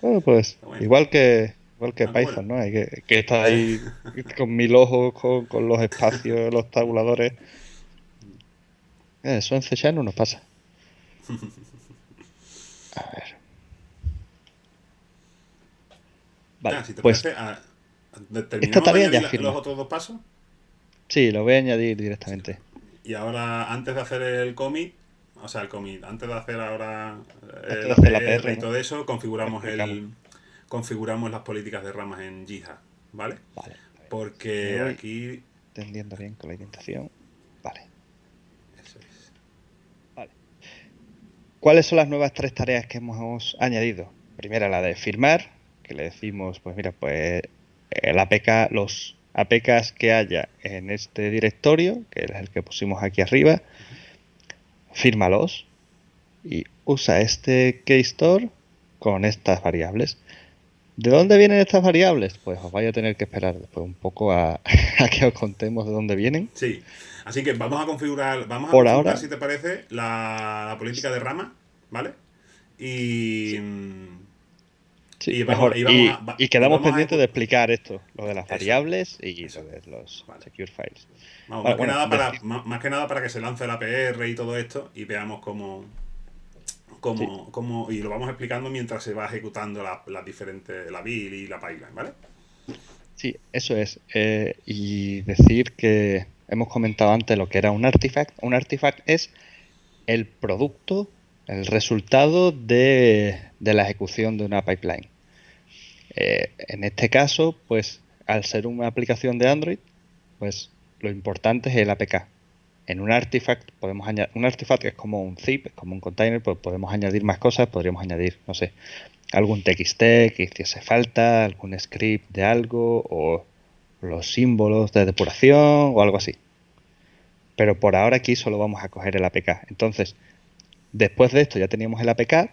Bueno, pues igual que igual que Python, ¿no? Hay que, que está ahí con mil ojos, con, los espacios, los tabuladores. Eh, eso en C no nos pasa. A ver. Vale, si te pues parece, esta tarea ya los otros dos pasos? Sí, lo voy a añadir directamente. Y ahora, antes de hacer el commit, o sea, el commit, antes de hacer ahora el la PR, y todo eso, configuramos el configuramos las políticas de ramas en GitHub, ¿vale? Vale. Porque aquí entendiendo bien con la orientación. Vale. Eso es. Vale. ¿Cuáles son las nuevas tres tareas que hemos añadido? Primera, la de firmar, que le decimos, pues mira, pues el APK, los APKs que haya en este directorio, que es el que pusimos aquí arriba, fírmalos y usa este keystore con estas variables. ¿De dónde vienen estas variables? Pues os vais a tener que esperar después un poco a, que os contemos de dónde vienen. Sí, así que vamos a configurar, vamos a configurar, si te parece, la, política de rama, ¿vale? Y... y, quedamos pendientes de explicar esto, lo de las variables y lo de los secure files. más, que nada para, más, que nada para que se lance la PR y todo esto y veamos cómo, cómo, y lo vamos explicando mientras se va ejecutando la, la diferente, la build y la pipeline, ¿vale? Sí, eso es. Eh, y decir que hemos comentado antes lo que era un artifact. Un artifact es el producto, el resultado de, de la ejecución de una pipeline. Eh, en este caso, pues al ser una aplicación de Android, pues lo importante es el APK. En un artifact podemos añadir, un artifact es como un zip, es como un container, pues podemos añadir más cosas, podríamos añadir, no sé, algún TXT que hiciese falta, algún script de algo, o los símbolos de depuración o algo así. Pero por ahora aquí solo vamos a coger el APK. Entonces, después de esto ya teníamos el APK.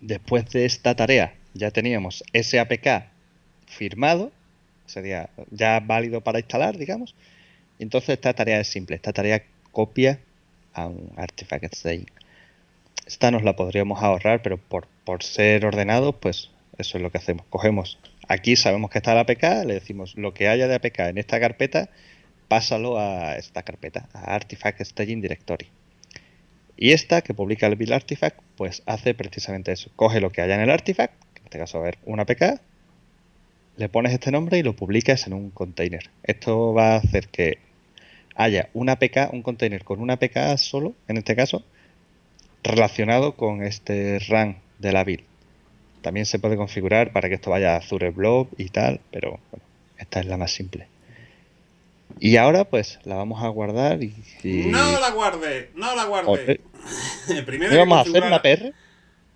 Después de esta tarea ya teníamos ese APK firmado, sería ya válido para instalar, digamos. Entonces esta tarea es simple, esta tarea copia a un artifact staging. Esta nos la podríamos ahorrar, pero por, por ser ordenados, pues eso es lo que hacemos. Cogemos, aquí sabemos que está el APK, le decimos lo que haya de APK en esta carpeta, pásalo a esta carpeta, a Artifact Staging Directory. Y esta que publica el build artifact, pues hace precisamente eso. Coge lo que haya en el artifact, este caso, a ver, una APK, le pones este nombre y lo publicas en un container. Esto va a hacer que haya una APK, un container con una APK solo, en este caso, relacionado con este run de la build. También se puede configurar para que esto vaya a Azure Blob y tal, pero bueno, esta es la más simple. Y ahora pues la vamos a guardar y... No la guarde, no la guarde. Primero vamos a hacer una PR?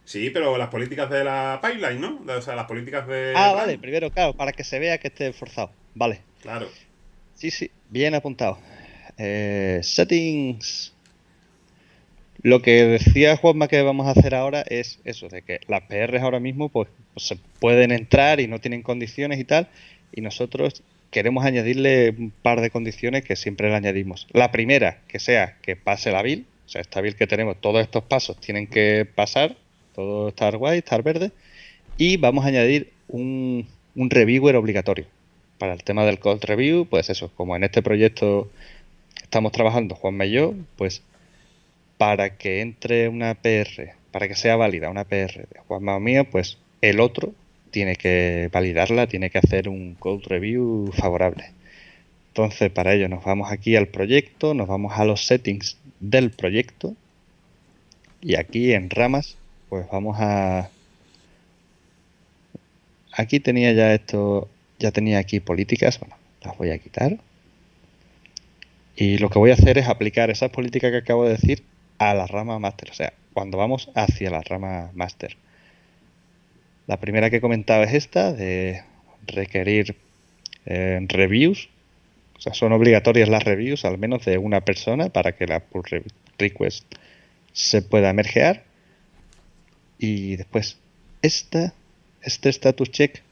Sí, pero las políticas de la pipeline, ¿no? O sea, las políticas de. Ah, vale, primero, claro, para que se vea que esté forzado. Vale. Claro. Sí, sí, bien apuntado. Eh, settings. Lo que decía Juanma que vamos a hacer ahora es eso, de que las PRs ahora mismo pues, pues, se pueden entrar y no tienen condiciones y tal, y nosotros queremos añadirle un par de condiciones que siempre le añadimos. La primera, que sea que pase la build, o sea, esta build que tenemos, todos estos pasos tienen que pasar, todo estar guay, estar verde. Y vamos a añadir un, reviewer obligatorio. Para el tema del code review, pues eso, como en este proyecto estamos trabajando Juan y yo, pues para que entre una PR, para que sea válida una PR de Juanma o mía, pues el otro tiene que validarla, tiene que hacer un code review favorable. Entonces, para ello nos vamos aquí al proyecto, nos vamos a los settings del proyecto y aquí en ramas, pues vamos a... Aquí tenía ya esto, ya tenía aquí políticas, bueno, las voy a quitar. Y lo que voy a hacer es aplicar esas políticas que acabo de decir a la rama máster, o sea, cuando vamos hacia la rama máster. La primera que he comentado es esta, de requerir eh, reviews. O sea, son obligatorias las reviews, al menos de una persona, para que la pull request se pueda mergear. Y después, esta, este status check.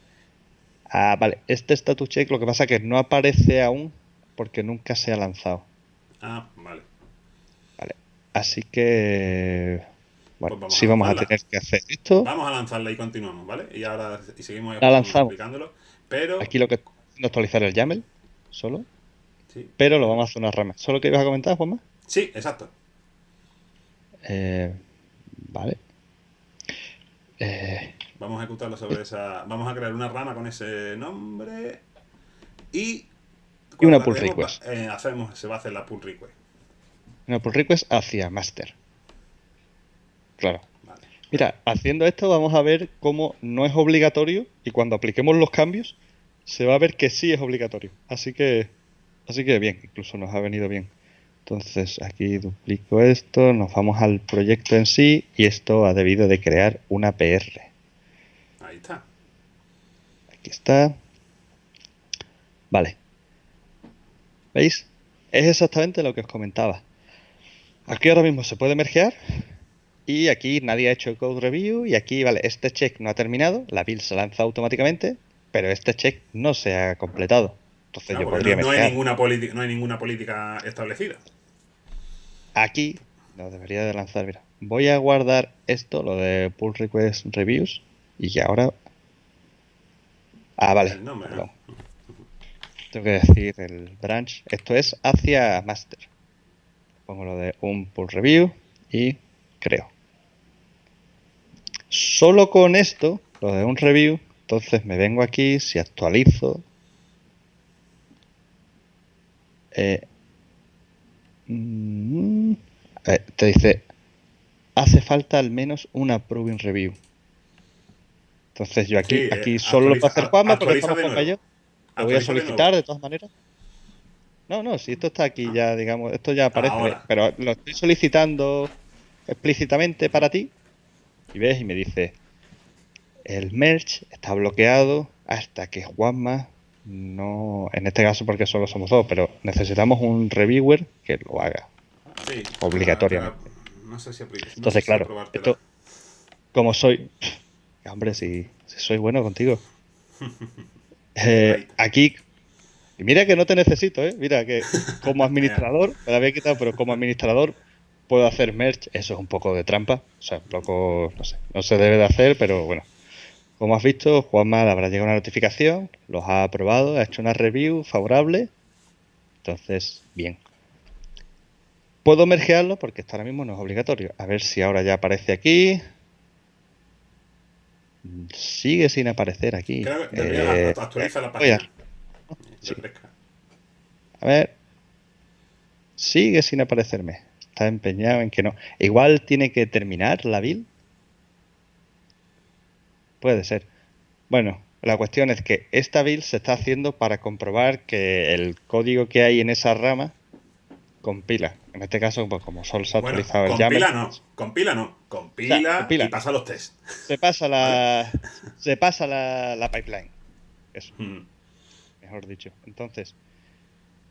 Ah, vale, este status check lo que pasa es que no aparece aún porque nunca se ha lanzado. Ah, vale. Vale, así que bueno, Pues vamos sí a vamos a tener que hacer esto. Vamos a lanzarla y continuamos, ¿vale? Y ahora y seguimos La lanzamos. explicándolo. Pero, Aquí lo que estoy haciendo es actualizar el YAML solo, sí, pero lo vamos a hacer una rama. ¿Solo que ibas a comentar, Juanma? sí, exacto. Eh, vale. Eh, Vamos a ejecutarlo sobre esa. Vamos a crear una rama con ese nombre. Y. Y una pull tenemos, request. eh, hacemos, se va a hacer la pull request. una pull request hacia master. Claro. Vale. Mira, haciendo esto vamos a ver cómo no es obligatorio y cuando apliquemos los cambios se va a ver que sí es obligatorio. Así que, así que bien, incluso nos ha venido bien. Entonces aquí duplico esto, nos vamos al proyecto en sí y esto ha debido de crear una PR. Ahí está. Aquí está. Vale. ¿Veis? Es exactamente lo que os comentaba. Aquí ahora mismo se puede mergear y aquí nadie ha hecho code review y aquí, vale, este check no ha terminado, la build se lanza automáticamente, pero este check no se ha completado. Entonces No, yo porque podría no, no hay ninguna política, no hay ninguna política establecida. Aquí no debería de lanzar, mira. Voy a guardar esto, lo de pull request reviews y ahora... Ah, vale. Tengo que decir el branch. Esto es hacia master. Pongo lo de un pull review y creo. Solo con esto, lo de un review, entonces me vengo aquí, si actualizo. Eh, mm, ver, te dice, hace falta al menos una proving review. Entonces yo aquí, Sí, eh, aquí solo lo puedo hacer Juanma porque estamos nuevo. ello. Lo voy a de solicitar de todas maneras. No, no, si esto está aquí ya, digamos, esto ya aparece, Ahora. pero lo estoy solicitando explícitamente para ti. Y ves y me dice, el merge está bloqueado hasta que Juanma no, en este caso porque solo somos dos, pero necesitamos un reviewer que lo haga. Sí, Obligatoriamente. No sé si apli- no sé Entonces, si claro, esto, como soy, hombre, si, si soy bueno contigo. Eh, aquí, y mira que no te necesito, ¿eh? Mira que como administrador, me la había quitado, pero como administrador puedo hacer merge, eso es un poco de trampa, o sea, un poco, no sé, no se debe de hacer, pero bueno. Como has visto, Juanma le habrá llegado una notificación, los ha aprobado, ha hecho una review favorable, entonces, bien. Puedo mergearlo porque esto ahora mismo no es obligatorio. A ver si ahora ya aparece aquí. Sigue sin aparecer aquí. Creo que Eh, actualiza la voy a- página. sí. Refresca. A ver. Sigue sin aparecerme. Está empeñado en que no. Igual tiene que terminar la build. Puede ser. Bueno, la cuestión es que esta build se está haciendo para comprobar que el código que hay en esa rama compila. En este caso, pues como solo se ha Bueno, actualizado el compila YAML, no, compila no, compila, compila. y pasa los test. se pasa la se pasa la, la pipeline. Eso, Mm. mejor dicho. Entonces,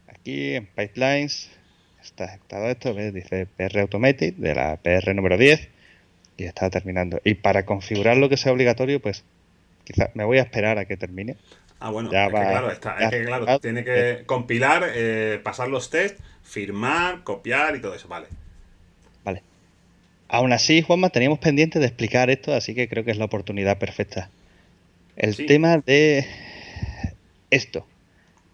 aquí en pipelines está ejecutado esto, ¿ves? dice PR Automated de la PR número 10 y está terminando. Y para configurar lo que sea obligatorio, pues quizás me voy a esperar a que termine. Ah, bueno, Ya es va- que claro, está, ya es que claro, tiene que compilar, eh, pasar los test, firmar, copiar y todo eso, vale. Vale. Aún así, Juanma, teníamos pendiente de explicar esto, así que creo que es la oportunidad perfecta. El Sí. tema de esto.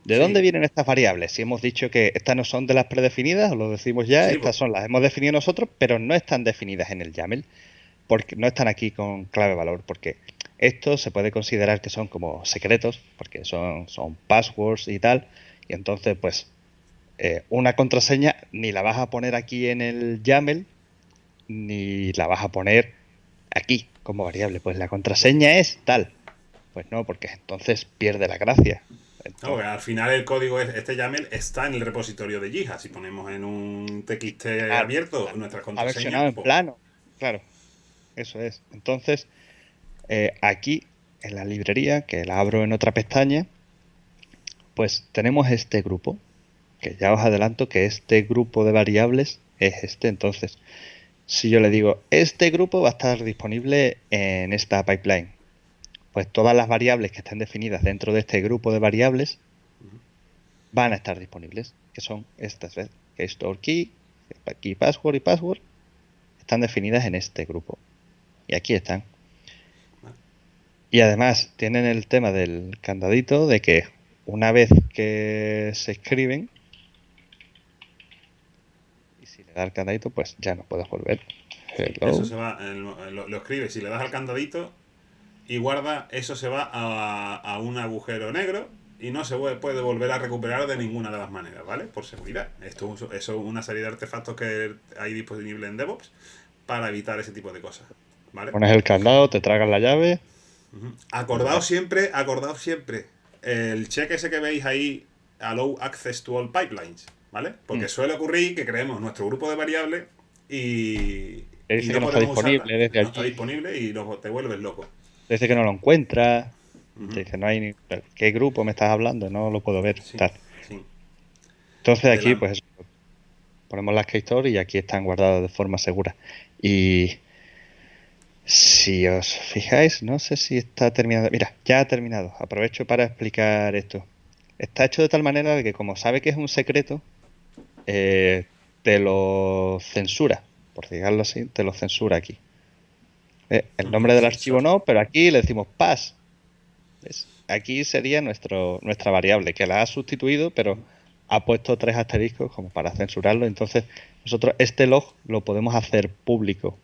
¿De Sí. dónde vienen estas variables? Si hemos dicho que estas no son de las predefinidas, lo decimos ya, Sí, estas pues. son las hemos definido nosotros, pero no están definidas en el YAML, porque no están aquí con clave valor, porque Esto se puede considerar que son como secretos, porque son, son passwords y tal. Y entonces, pues, eh, una contraseña ni la vas a poner aquí en el YAML, ni la vas a poner aquí como variable. Pues la contraseña es tal. Pues no, porque entonces pierde la gracia. No, al final el código, este YAML está en el repositorio de Jija. Si ponemos en un TXT abierto nuestras contraseñas. en pues plano, claro. Eso es. Entonces, eh, aquí en la librería, que la abro en otra pestaña, pues tenemos este grupo, que ya os adelanto que este grupo de variables es este. Entonces, si yo le digo, este grupo va a estar disponible en esta pipeline, pues todas las variables que estén definidas dentro de este grupo de variables van a estar disponibles, que son estas. Que store key, key password y password, están definidas en este grupo. Y aquí están. Y además tienen el tema del candadito de que una vez que se escriben, y si le da el candadito, pues ya no puedes volver. Eso se va, lo, lo escribes, si le das al candadito, y guarda, eso se va a, un agujero negro y no se puede volver a recuperar de ninguna de las maneras, ¿vale? Por seguridad. Esto es una serie de artefactos que hay disponibles en DevOps para evitar ese tipo de cosas, ¿vale? Pones el candado, te tragas la llave. Acordaos siempre, acordaos siempre, el cheque ese que veis ahí, Allow Access to All Pipelines, ¿vale? Porque mm. suele ocurrir que creemos nuestro grupo de variables y... y no, está disponible desde no está disponible y te vuelves loco. Dice que no lo encuentra. Dice, no hay ni... ¿Qué grupo me estás hablando? No lo puedo ver. Entonces aquí, pues ponemos las keystore y aquí están guardadas de forma segura. Y si os fijáis, no sé si está terminado. Mira, ya ha terminado. Aprovecho para explicar esto. Está hecho de tal manera de que como sabe que es un secreto, eh, te lo censura, por decirlo así, te lo censura aquí. Eh, el nombre del archivo no, pero aquí le decimos pass. Aquí sería nuestro, nuestra variable, que la ha sustituido, pero ha puesto tres asteriscos como para censurarlo. Entonces, nosotros este log lo podemos hacer público.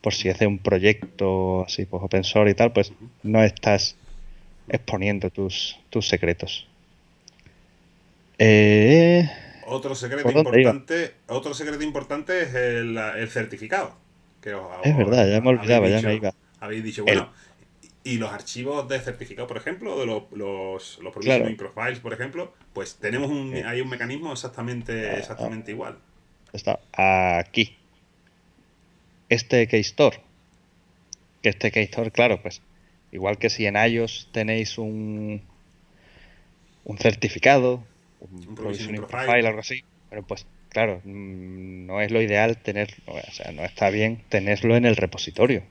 Por si hace un proyecto así, pues open source y tal, pues no estás exponiendo tus, tus secretos. Eh, otro secreto importante, otro secreto importante es el, el certificado es verdad, ya me olvidaba, ya me iba. Habéis dicho, bueno, y los archivos de certificado, por ejemplo, de los, los, los profiles profiles, por ejemplo, pues tenemos un, hay un mecanismo exactamente, exactamente igual. Está aquí. Este keystore. Que este keystore, claro, pues igual que si en iOS tenéis un, un certificado, un, un provisioning profile, algo así, pero pues claro, mm, no es lo ideal tener, o sea, no está bien tenerlo en el repositorio,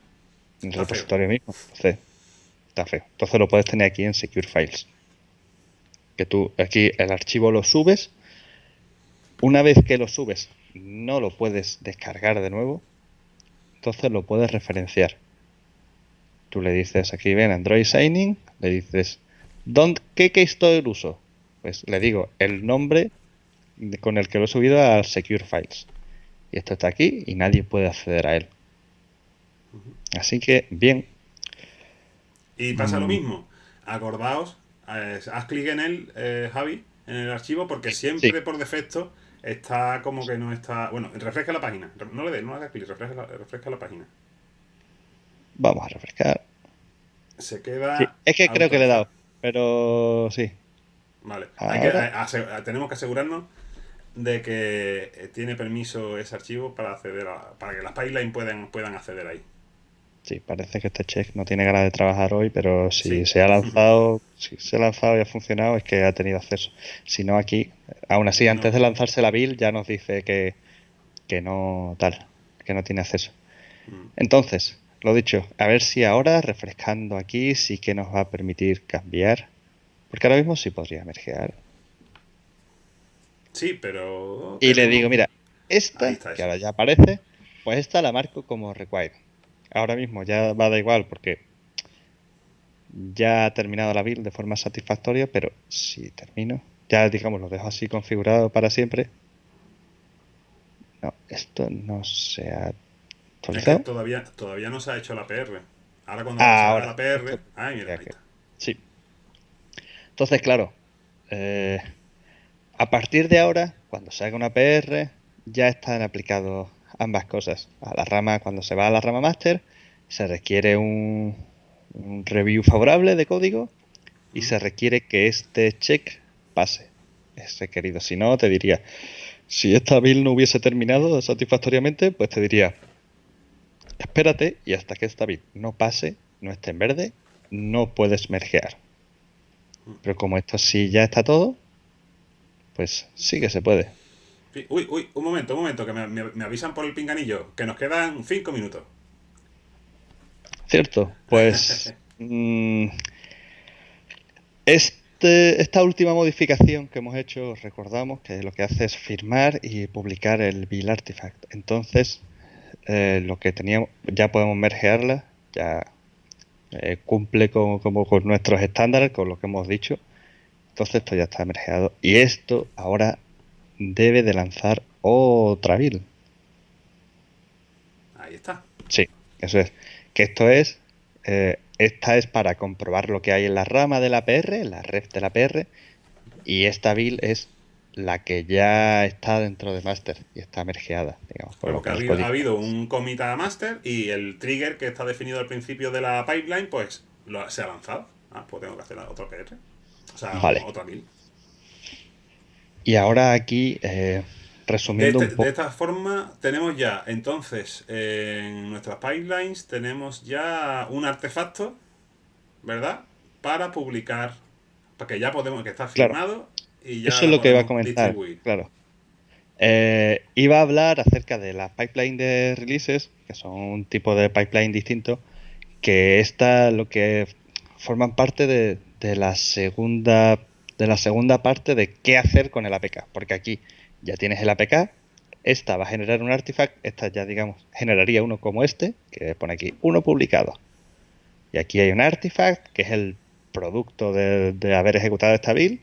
en el repositorio mismo. Entonces, está feo. Entonces lo puedes tener aquí en Secure Files. Que tú aquí el archivo lo subes. Una vez que lo subes, no lo puedes descargar de nuevo. Entonces lo puedes referenciar. Tú le dices aquí, ven, Android Signing, le dices, ¿qué keystore uso? Pues le digo el nombre con el que lo he subido a Secure Files. Y esto está aquí y nadie puede acceder a él. Así que, bien. Y pasa lo mm. mismo. Acordaos, eh, haz clic en él, eh, Javi, en el archivo, porque siempre por defecto está como que no está. Bueno, refresca la página. No le des, no hagas clic, refresca la, refresca la página. Vamos a refrescar. Se queda. es que creo que le he dado, pero sí. Vale. Eh, tenemos que asegurarnos de que eh, tiene permiso ese archivo para acceder a, para que las pipelines puedan, puedan acceder ahí. Sí, parece que este check no tiene ganas de trabajar hoy, pero si se ha lanzado, si se ha lanzado y ha funcionado, es que ha tenido acceso. Si no, aquí, aún así, antes de lanzarse la build, ya nos dice que, que no tal, que no tiene acceso. Mm. Entonces, lo dicho, a ver si ahora, refrescando aquí, sí que nos va a permitir cambiar. Porque ahora mismo sí podría mergear. Sí, pero... Y le digo, mira, esta, que ahora ya aparece, pues esta la marco como required. Ahora mismo ya va da igual porque ya ha terminado la build de forma satisfactoria, pero si termino, ya digamos lo dejo así configurado para siempre. No, esto no se ha actualizado. todavía, todavía no se ha hecho la PR. Ahora cuando ahora, la PR. Ay, mira, ahí está. Sí. Entonces, claro, eh, a partir de ahora, cuando se haga una PR, ya están aplicados ambas cosas. A la rama, cuando se va a la rama master, se requiere un, un review favorable de código y se requiere que este check pase. Ese querido. Si no, te diría, si esta build no hubiese terminado satisfactoriamente, pues te diría, espérate y hasta que esta build no pase, no esté en verde, no puedes mergear. Pero como esto sí ya está todo, pues sí que se puede. Uy, uy, un momento, un momento, que me, avisan por el pinganillo, que nos quedan cinco minutos. Cierto, pues... Mm, este, esta última modificación que hemos hecho, recordamos que lo que hace es firmar y publicar el build artifact. Entonces, eh, lo que teníamos, ya podemos mergearla, ya eh, cumple con, como con nuestros estándares, con lo que hemos dicho. Entonces esto ya está mergeado. Y esto ahora debe de lanzar otra build. Ahí está. Sí, eso es. Que esto es, eh, esta es para comprobar lo que hay en la rama de la PR, en la red de la PR, y esta build es la que ya está dentro de master y está mergeada, digamos. Porque ha habido, un commit a master y el trigger que está definido al principio de la pipeline, pues se ha lanzado. Ah, pues tengo que hacer otro PR. O sea, otra build. Y ahora aquí, eh, resumiendo de, un poco. De esta forma, tenemos ya, entonces, en nuestras pipelines, tenemos ya un artefacto, ¿verdad? Para publicar, para que ya podemos, que está firmado eso es lo que iba a comentar. Claro. Eh, iba a hablar acerca de la pipeline de releases, que son un tipo de pipeline distinto, que esta lo que forman parte de, la segunda de la segunda parte de qué hacer con el APK, porque aquí ya tienes el APK, esta va a generar un artifact, esta ya digamos generaría uno como este, que pone aquí uno publicado. Y aquí hay un artifact que es el producto de, de haber ejecutado esta build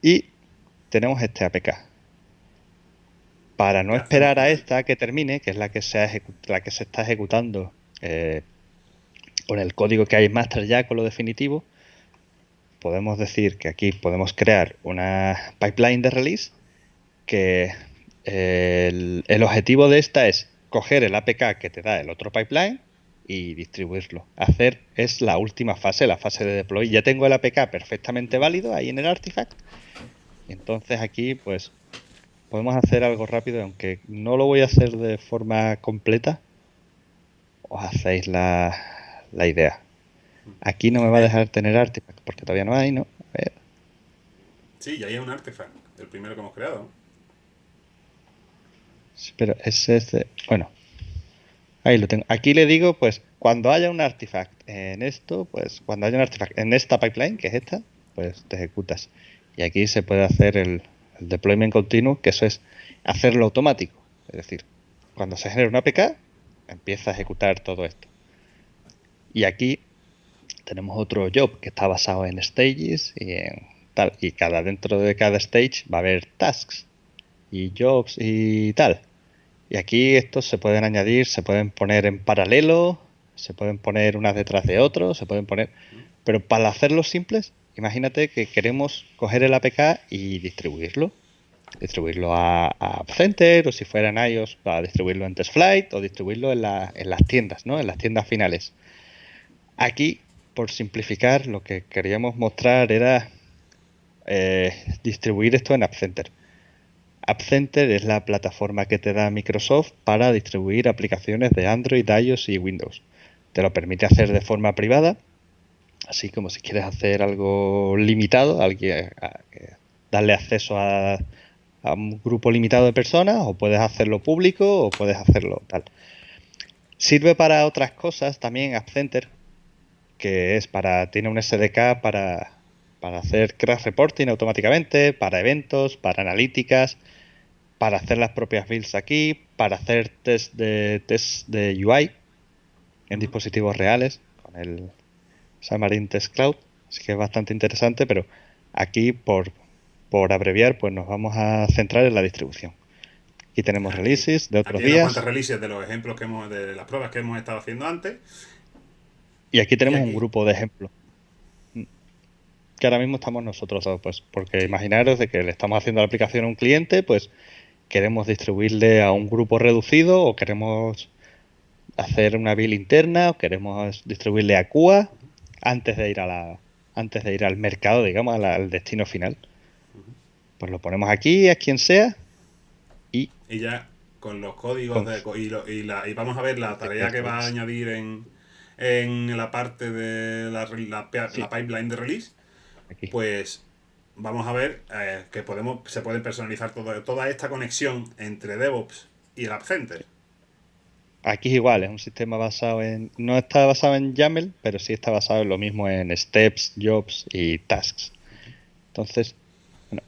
y tenemos este APK. Para no esperar a esta que termine, que es la que se, la que se está ejecutando eh, con el código que hay en master ya con lo definitivo, podemos decir que aquí podemos crear una pipeline de release que eh, el, objetivo de esta es coger el APK que te da el otro pipeline y distribuirlo. Hacer es la última fase, la fase de deploy. Ya tengo el APK perfectamente válido ahí en el artifact entonces aquí pues podemos hacer algo rápido, aunque no lo voy a hacer de forma completa, os hacéis la, idea. Aquí no me va a dejar tener artifact porque todavía no hay, ¿no? A ver. Sí, ya hay un artifact, el primero que hemos creado. Sí, pero ese es Bueno, ahí lo tengo. Aquí le digo, pues, cuando haya un artifact en esto, pues, cuando haya un artifact en esta pipeline, que es esta, pues te ejecutas. Y aquí se puede hacer el, deployment continuo, que eso es hacerlo automático. Es decir, cuando se genera una APK, empieza a ejecutar todo esto. Y aquí tenemos otro job que está basado en stages y en tal. Y cada dentro de cada stage va a haber tasks y jobs y tal. Y aquí estos se pueden añadir, se pueden poner en paralelo, se pueden poner unas detrás de otros, se pueden poner. Pero para hacerlos simples, imagínate que queremos coger el APK y distribuirlo. Distribuirlo a, a o si fuera en iOS para distribuirlo en TestFlight o distribuirlo en, en las tiendas, ¿no? En las tiendas finales. Aquí, por simplificar, lo que queríamos mostrar era eh, distribuir esto en App Center. App Center es la plataforma que te da Microsoft para distribuir aplicaciones de Android, iOS y Windows. Te lo permite hacer de forma privada Así como si quieres hacer algo limitado, alguien, darle acceso a, un grupo limitado de personas, o puedes hacerlo público, o puedes hacerlo tal. Sirve para otras cosas también AppCenter, que es para, tiene un SDK para, para hacer crash reporting automáticamente, para eventos, para analíticas, para hacer las propias builds aquí, para hacer test de test de UI en dispositivos reales con el Xamarin Test Cloud, así que es bastante interesante, pero aquí por, por abreviar, pues nos vamos a centrar en la distribución. Aquí tenemos releases de otros días. releases de los ejemplos que hemos, de las pruebas que hemos estado haciendo antes. Y aquí tenemos un grupo de ejemplos. Que ahora mismo estamos nosotros dos, pues, porque imaginaros de que le estamos haciendo la aplicación a un cliente, pues queremos distribuirle a un grupo reducido o queremos hacer una build interna o queremos distribuirle a QA antes de ir a la antes de ir al mercado, digamos, al, destino final. Pues lo ponemos aquí, a quien sea, y... Y ya con los códigos de, y, la, y, vamos a ver la tarea que va a añadir en, en la parte de la, la, pipeline de release, pues vamos a ver eh, que podemos se pueden personalizar todo, toda esta conexión entre DevOps y el App Center. Aquí es igual, es un sistema basado en. No está basado en YAML, pero sí está basado en lo mismo en steps, jobs y tasks. Entonces, bueno.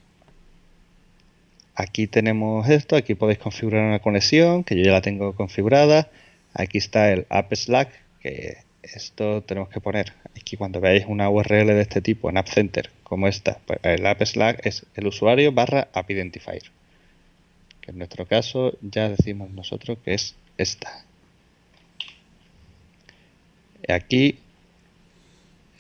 Aquí tenemos esto, aquí podéis configurar una conexión, que yo ya la tengo configurada. Aquí está el App Slack, que esto tenemos que poner. Aquí cuando veáis una URL de este tipo en App Center, como esta, pues el App Slack es el usuario barra App Identifier. Que en nuestro caso ya decimos nosotros que es esta. Aquí.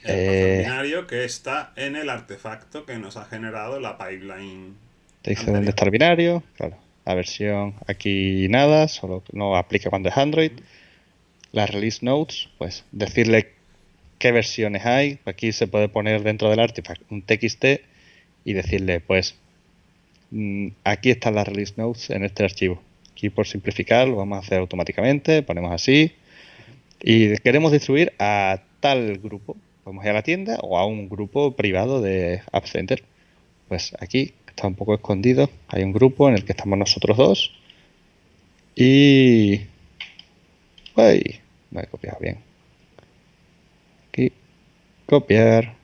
El binario que está en el artefacto que nos ha generado la pipeline. Te dice dónde está el binario. Claro. La versión aquí nada, solo no aplica cuando es Android. Las release notes, pues decirle qué versiones hay. Aquí se puede poner dentro del artifact un TXT y decirle, pues, mm, aquí están las release notes en este archivo. Aquí por simplificar lo vamos a hacer automáticamente, ponemos así y queremos distribuir a tal grupo. Podemos ir a la tienda o a un grupo privado de App Center. Pues aquí está un poco escondido. Hay un grupo en el que estamos nosotros dos. Y... Ay, no he copiado bien. Aquí. Copiar.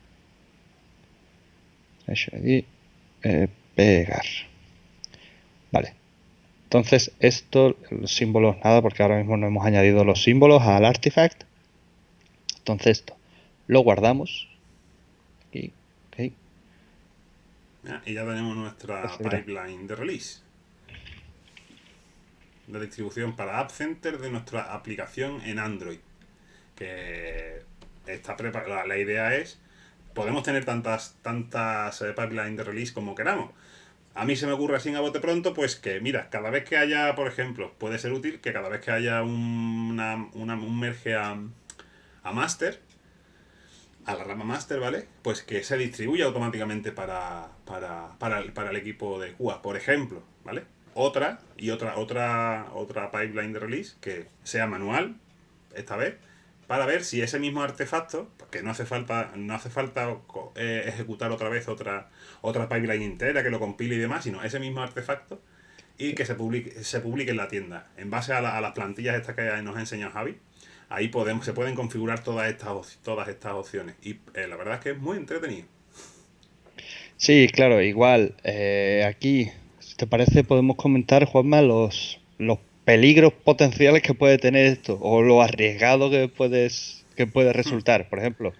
Eh, pegar. Vale. Entonces, esto, los símbolos, nada, porque ahora mismo no hemos añadido los símbolos al artifact. Entonces, esto lo guardamos. Aquí, y ya tenemos nuestra pipeline de release. De distribución para App Center de nuestra aplicación en Android. Que está preparada. La idea es, podemos tener tantas, tantas eh, pipelines de release como queramos a mí se me ocurre así a bote pronto, pues que, mira, cada vez que haya, por ejemplo, puede ser útil que cada vez que haya una, un merge a, a master, a la rama master, ¿vale? Pues que se distribuya automáticamente para, para, para, el, para el equipo de QA, por ejemplo, ¿vale? Otra y otra, otra, otra pipeline de release que sea manual, esta vez, para ver si ese mismo artefacto, porque no hace falta, no hace falta eh, ejecutar otra vez otra, otra pipeline entera que lo compile y demás, sino ese mismo artefacto y que se publique, se publique en la tienda. En base a, las plantillas estas que nos ha enseñado Javi, ahí podemos, se pueden configurar todas estas, todas estas opciones. Y eh, la verdad es que es muy entretenido. Sí, claro, igual. Eh, aquí, si te parece, podemos comentar, Juanma, los, los peligros potenciales que puede tener esto o lo arriesgado que puedes que puede hmm. resultar. Por ejemplo,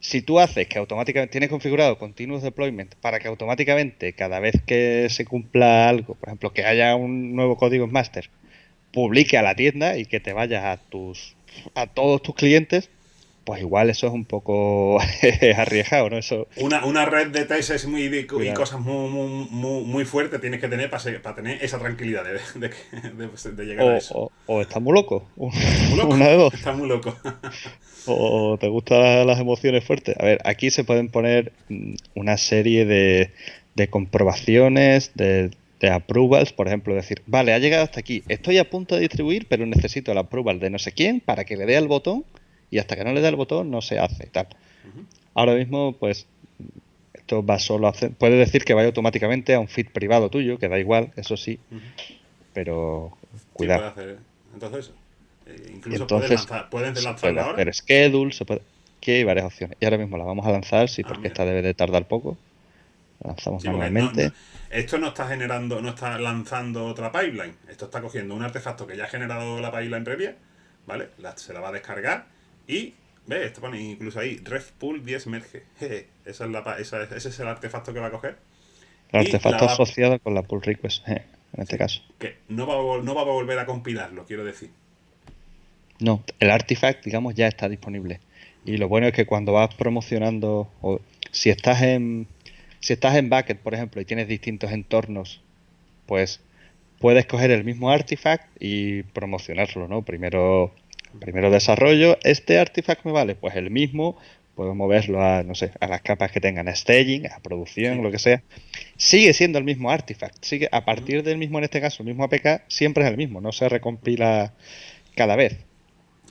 si tú haces que automáticamente tienes configurado continuous deployment para que automáticamente cada vez que se cumpla algo, por ejemplo, que haya un nuevo código en master, publique a la tienda y que te vayas a tus a todos tus clientes, pues igual eso es un poco arriesgado, ¿no? Eso... Una, una red de tests muy, y cosas muy, muy, muy, fuertes tienes que tener para, para tener esa tranquilidad de, de, llegar a eso. O, estás muy loco. Una de dos. Estás muy loco. o te gustan las emociones fuertes. A ver, aquí se pueden poner mm, una serie de, de comprobaciones, de, de approvals, por ejemplo, decir, vale, ha llegado hasta aquí, estoy a punto de distribuir, pero necesito el approval de no sé quién para que le dé al botón y hasta que no le da el botón no se hace tal. Ahora mismo, pues, esto va solo a hacer, puede decir que vaya automáticamente a un feed privado tuyo, que da igual, eso sí, pero cuidado. Entonces, eh, incluso Entonces, pueden lanzar, puede hacer schedule, se puede, aquí hay varias opciones. Y ahora mismo la vamos a lanzar, sí, ah, porque esta debe de tardar poco. La lanzamos manualmente. esto no está generando, no está lanzando otra pipeline. Esto está cogiendo un artefacto que ya ha generado la pipeline previa, ¿vale? se la va a descargar y, ve, esto pone incluso ahí, refpool 10 merge. esa es la, esa, ese es el artefacto que va a coger. El artefacto asociado con la pull request, en este caso. Que no va, a, no va a volver a compilarlo, quiero decir. No, el artifact, digamos, ya está disponible. Y lo bueno es que cuando vas promocionando, o si estás en si estás en Bucket, por ejemplo, y tienes distintos entornos, pues puedes coger el mismo artifact y promocionarlo, ¿no? Primero, primero desarrollo, este artifact me vale, pues el mismo, puedo moverlo a, no sé, a las capas que tengan staging, a producción, lo que sea. Sigue siendo el mismo artifact, sigue a partir del mismo, en este caso, el mismo APK, siempre es el mismo, no se recompila cada vez.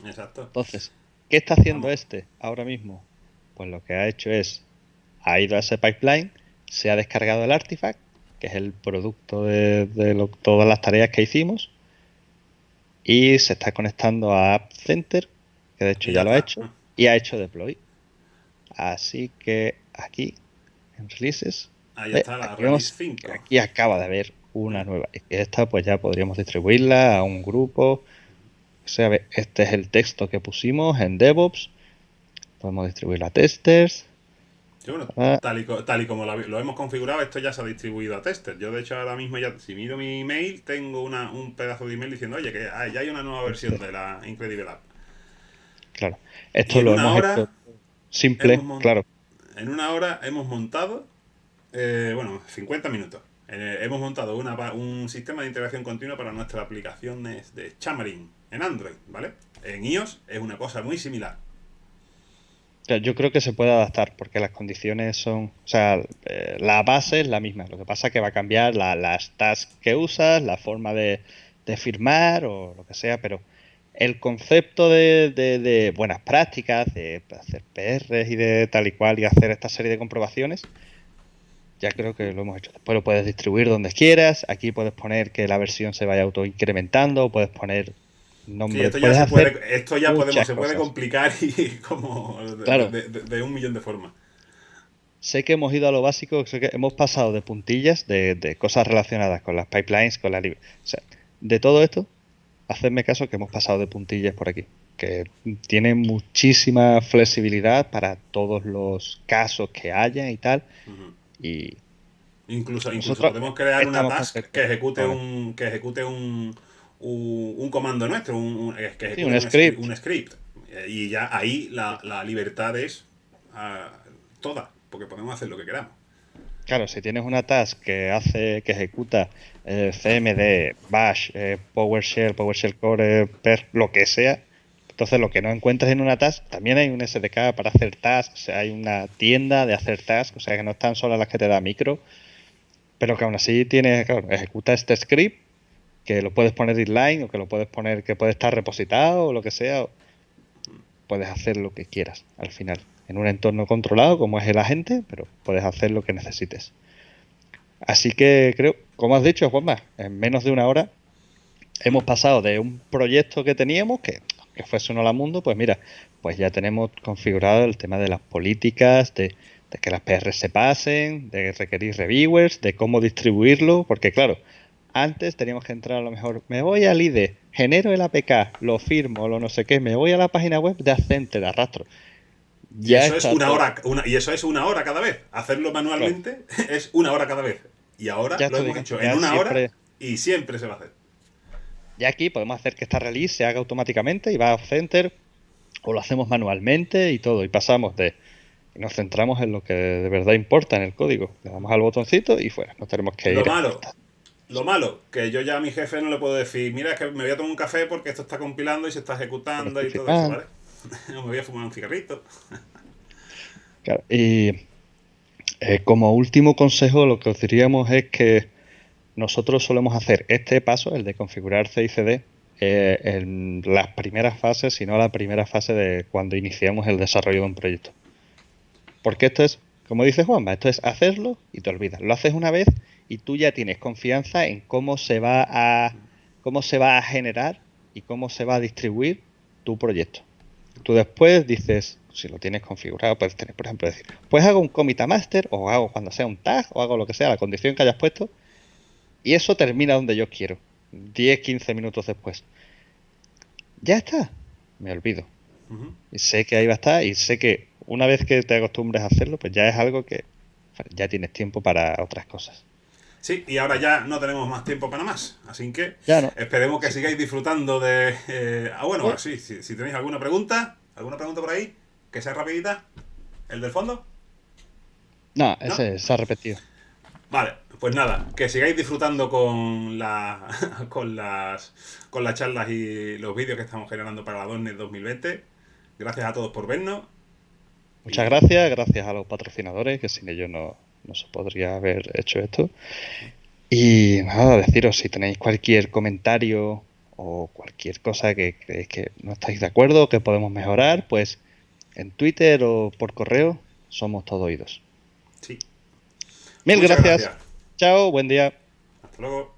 Exacto. Entonces, ¿qué está haciendo este ahora mismo? Pues lo que ha hecho es, ha ido a ese pipeline, se ha descargado el artifact, que es el producto de, todas las tareas que hicimos, y se está conectando a App Center, que de hecho ya, lo ha hecho, y ha hecho deploy. Así que aquí, en releases, Ahí está la release 5. Aquí acaba de haber una nueva. Y esta pues ya podríamos distribuirla a un grupo. O sea, este es el texto que pusimos en DevOps. Podemos distribuirla a testers. Ah. tal, y, como lo, hemos configurado, esto ya se ha distribuido a testers. Yo, de hecho, ahora mismo ya, si miro mi email, tengo una, un pedazo de email diciendo, oye, que ya hay una nueva versión de la Incredible App. Claro. Esto lo hemos hecho simple, claro. En una hora hemos montado, eh, bueno, 50 minutos. Eh, hemos montado una, un sistema de integración continua para nuestras aplicaciones de Xamarin en Android, ¿vale? En iOS es una cosa muy similar. Yo creo que se puede adaptar porque las condiciones son, o sea, eh, la base es la misma. Lo que pasa es que va a cambiar las tasks que usas, la forma de, firmar o lo que sea, pero el concepto de, buenas prácticas, de hacer PRs y de tal y cual y hacer esta serie de comprobaciones, ya creo que lo hemos hecho. Después lo puedes distribuir donde quieras. Aquí puedes poner que la versión se vaya auto incrementando, puedes poner esto, ya se puede, esto ya podemos, se puede complicar y como de, un millón de formas. Sé que hemos ido a lo básico, sé que hemos pasado de puntillas, de, cosas relacionadas con las pipelines, con la... O sea, de todo esto, hacedme caso que hemos pasado de puntillas por aquí, que tiene muchísima flexibilidad para todos los casos que haya y tal. Y incluso, incluso podemos crear una task que ejecute un que ejecute un un, comando nuestro, un, que un, script. un, script. Y ya ahí la, libertad es ah, toda, porque podemos hacer lo que queramos. Claro, si tienes una task que hace, que ejecuta eh, CMD, Bash, eh, PowerShell, PowerShell Core, PER, lo que sea, entonces lo que no encuentras en una task, también hay un SDK para hacer tasks, o sea, hay una tienda de hacer tasks, o sea que no están solo las que te da micro, pero que aún así tienes, claro, ejecuta este script que lo puedes poner inline o que lo puedes poner que puede estar repositado o lo que sea. Puedes hacer lo que quieras al final. En un entorno controlado como es el agente, pero puedes hacer lo que necesites. Así que creo, como has dicho, Juanma, en menos de una hora hemos pasado de un proyecto que teníamos, que, que fuese uno la mundo, pues mira, pues ya tenemos configurado el tema de las políticas, de, de que las PR se pasen, de requerir reviewers, de cómo distribuirlo, porque claro, antes teníamos que entrar a lo mejor, me voy al IDE, genero el APK, lo firmo, lo no sé qué, me voy a la página web de Accenter, arrastro. Ya y eso es una hora, y eso es una hora cada vez. Hacerlo manualmente es una hora cada vez. Y ahora lo hemos hecho en una hora y siempre se va a hacer. Y aquí podemos hacer que esta release se haga automáticamente y va a Center o lo hacemos manualmente y todo. Y pasamos de. Nos centramos en lo que de verdad importa en el código. Le damos al botoncito y fuera. No tenemos que ir. Lo malo, lo malo, que yo ya a mi jefe no le puedo decir, mira, es que me voy a tomar un café porque esto está compilando y se está ejecutando y todo eso, ¿vale? me voy a fumar un cigarrito. claro, y eh, como último consejo, lo que os diríamos es que nosotros solemos hacer este paso, el de configurar CICD, eh, en las primeras fases, sino la primera fase de cuando iniciamos el desarrollo de un proyecto. Porque esto es, como dice Juanma, esto es hacerlo y te olvidas. Lo haces una vez y tú ya tienes confianza en cómo se va a cómo se va a generar y cómo se va a distribuir tu proyecto. Tú después dices, si lo tienes configurado, puedes tener, por ejemplo, decir, pues hago un commit a master o hago cuando sea un tag o hago lo que sea, la condición que hayas puesto y eso termina donde yo quiero, 10, 15 minutos después. Ya está, me olvido. Y sé que ahí va a estar y sé que una vez que te acostumbres a hacerlo, pues ya es algo que ya tienes tiempo para otras cosas. Sí, y ahora ya no tenemos más tiempo para más. Así que ya esperemos que sigáis disfrutando de... Eh, ah, bueno, sí, si, tenéis alguna pregunta, ¿alguna pregunta por ahí? que sea rapidita. ¿El del fondo? No, ese se ha repetido. Vale, pues nada, que sigáis disfrutando con, la, con, las, con las charlas y los vídeos que estamos generando para la DONET 2020. Gracias a todos por vernos. Muchas gracias, gracias a los patrocinadores, que sin ellos no, no se podría haber hecho esto. Y nada, deciros si tenéis cualquier comentario o cualquier cosa que creéis que no estáis de acuerdo, que podemos mejorar, pues en Twitter o por correo somos todos oídos. Sí. Mil gracias. Chao, buen día. Hasta luego.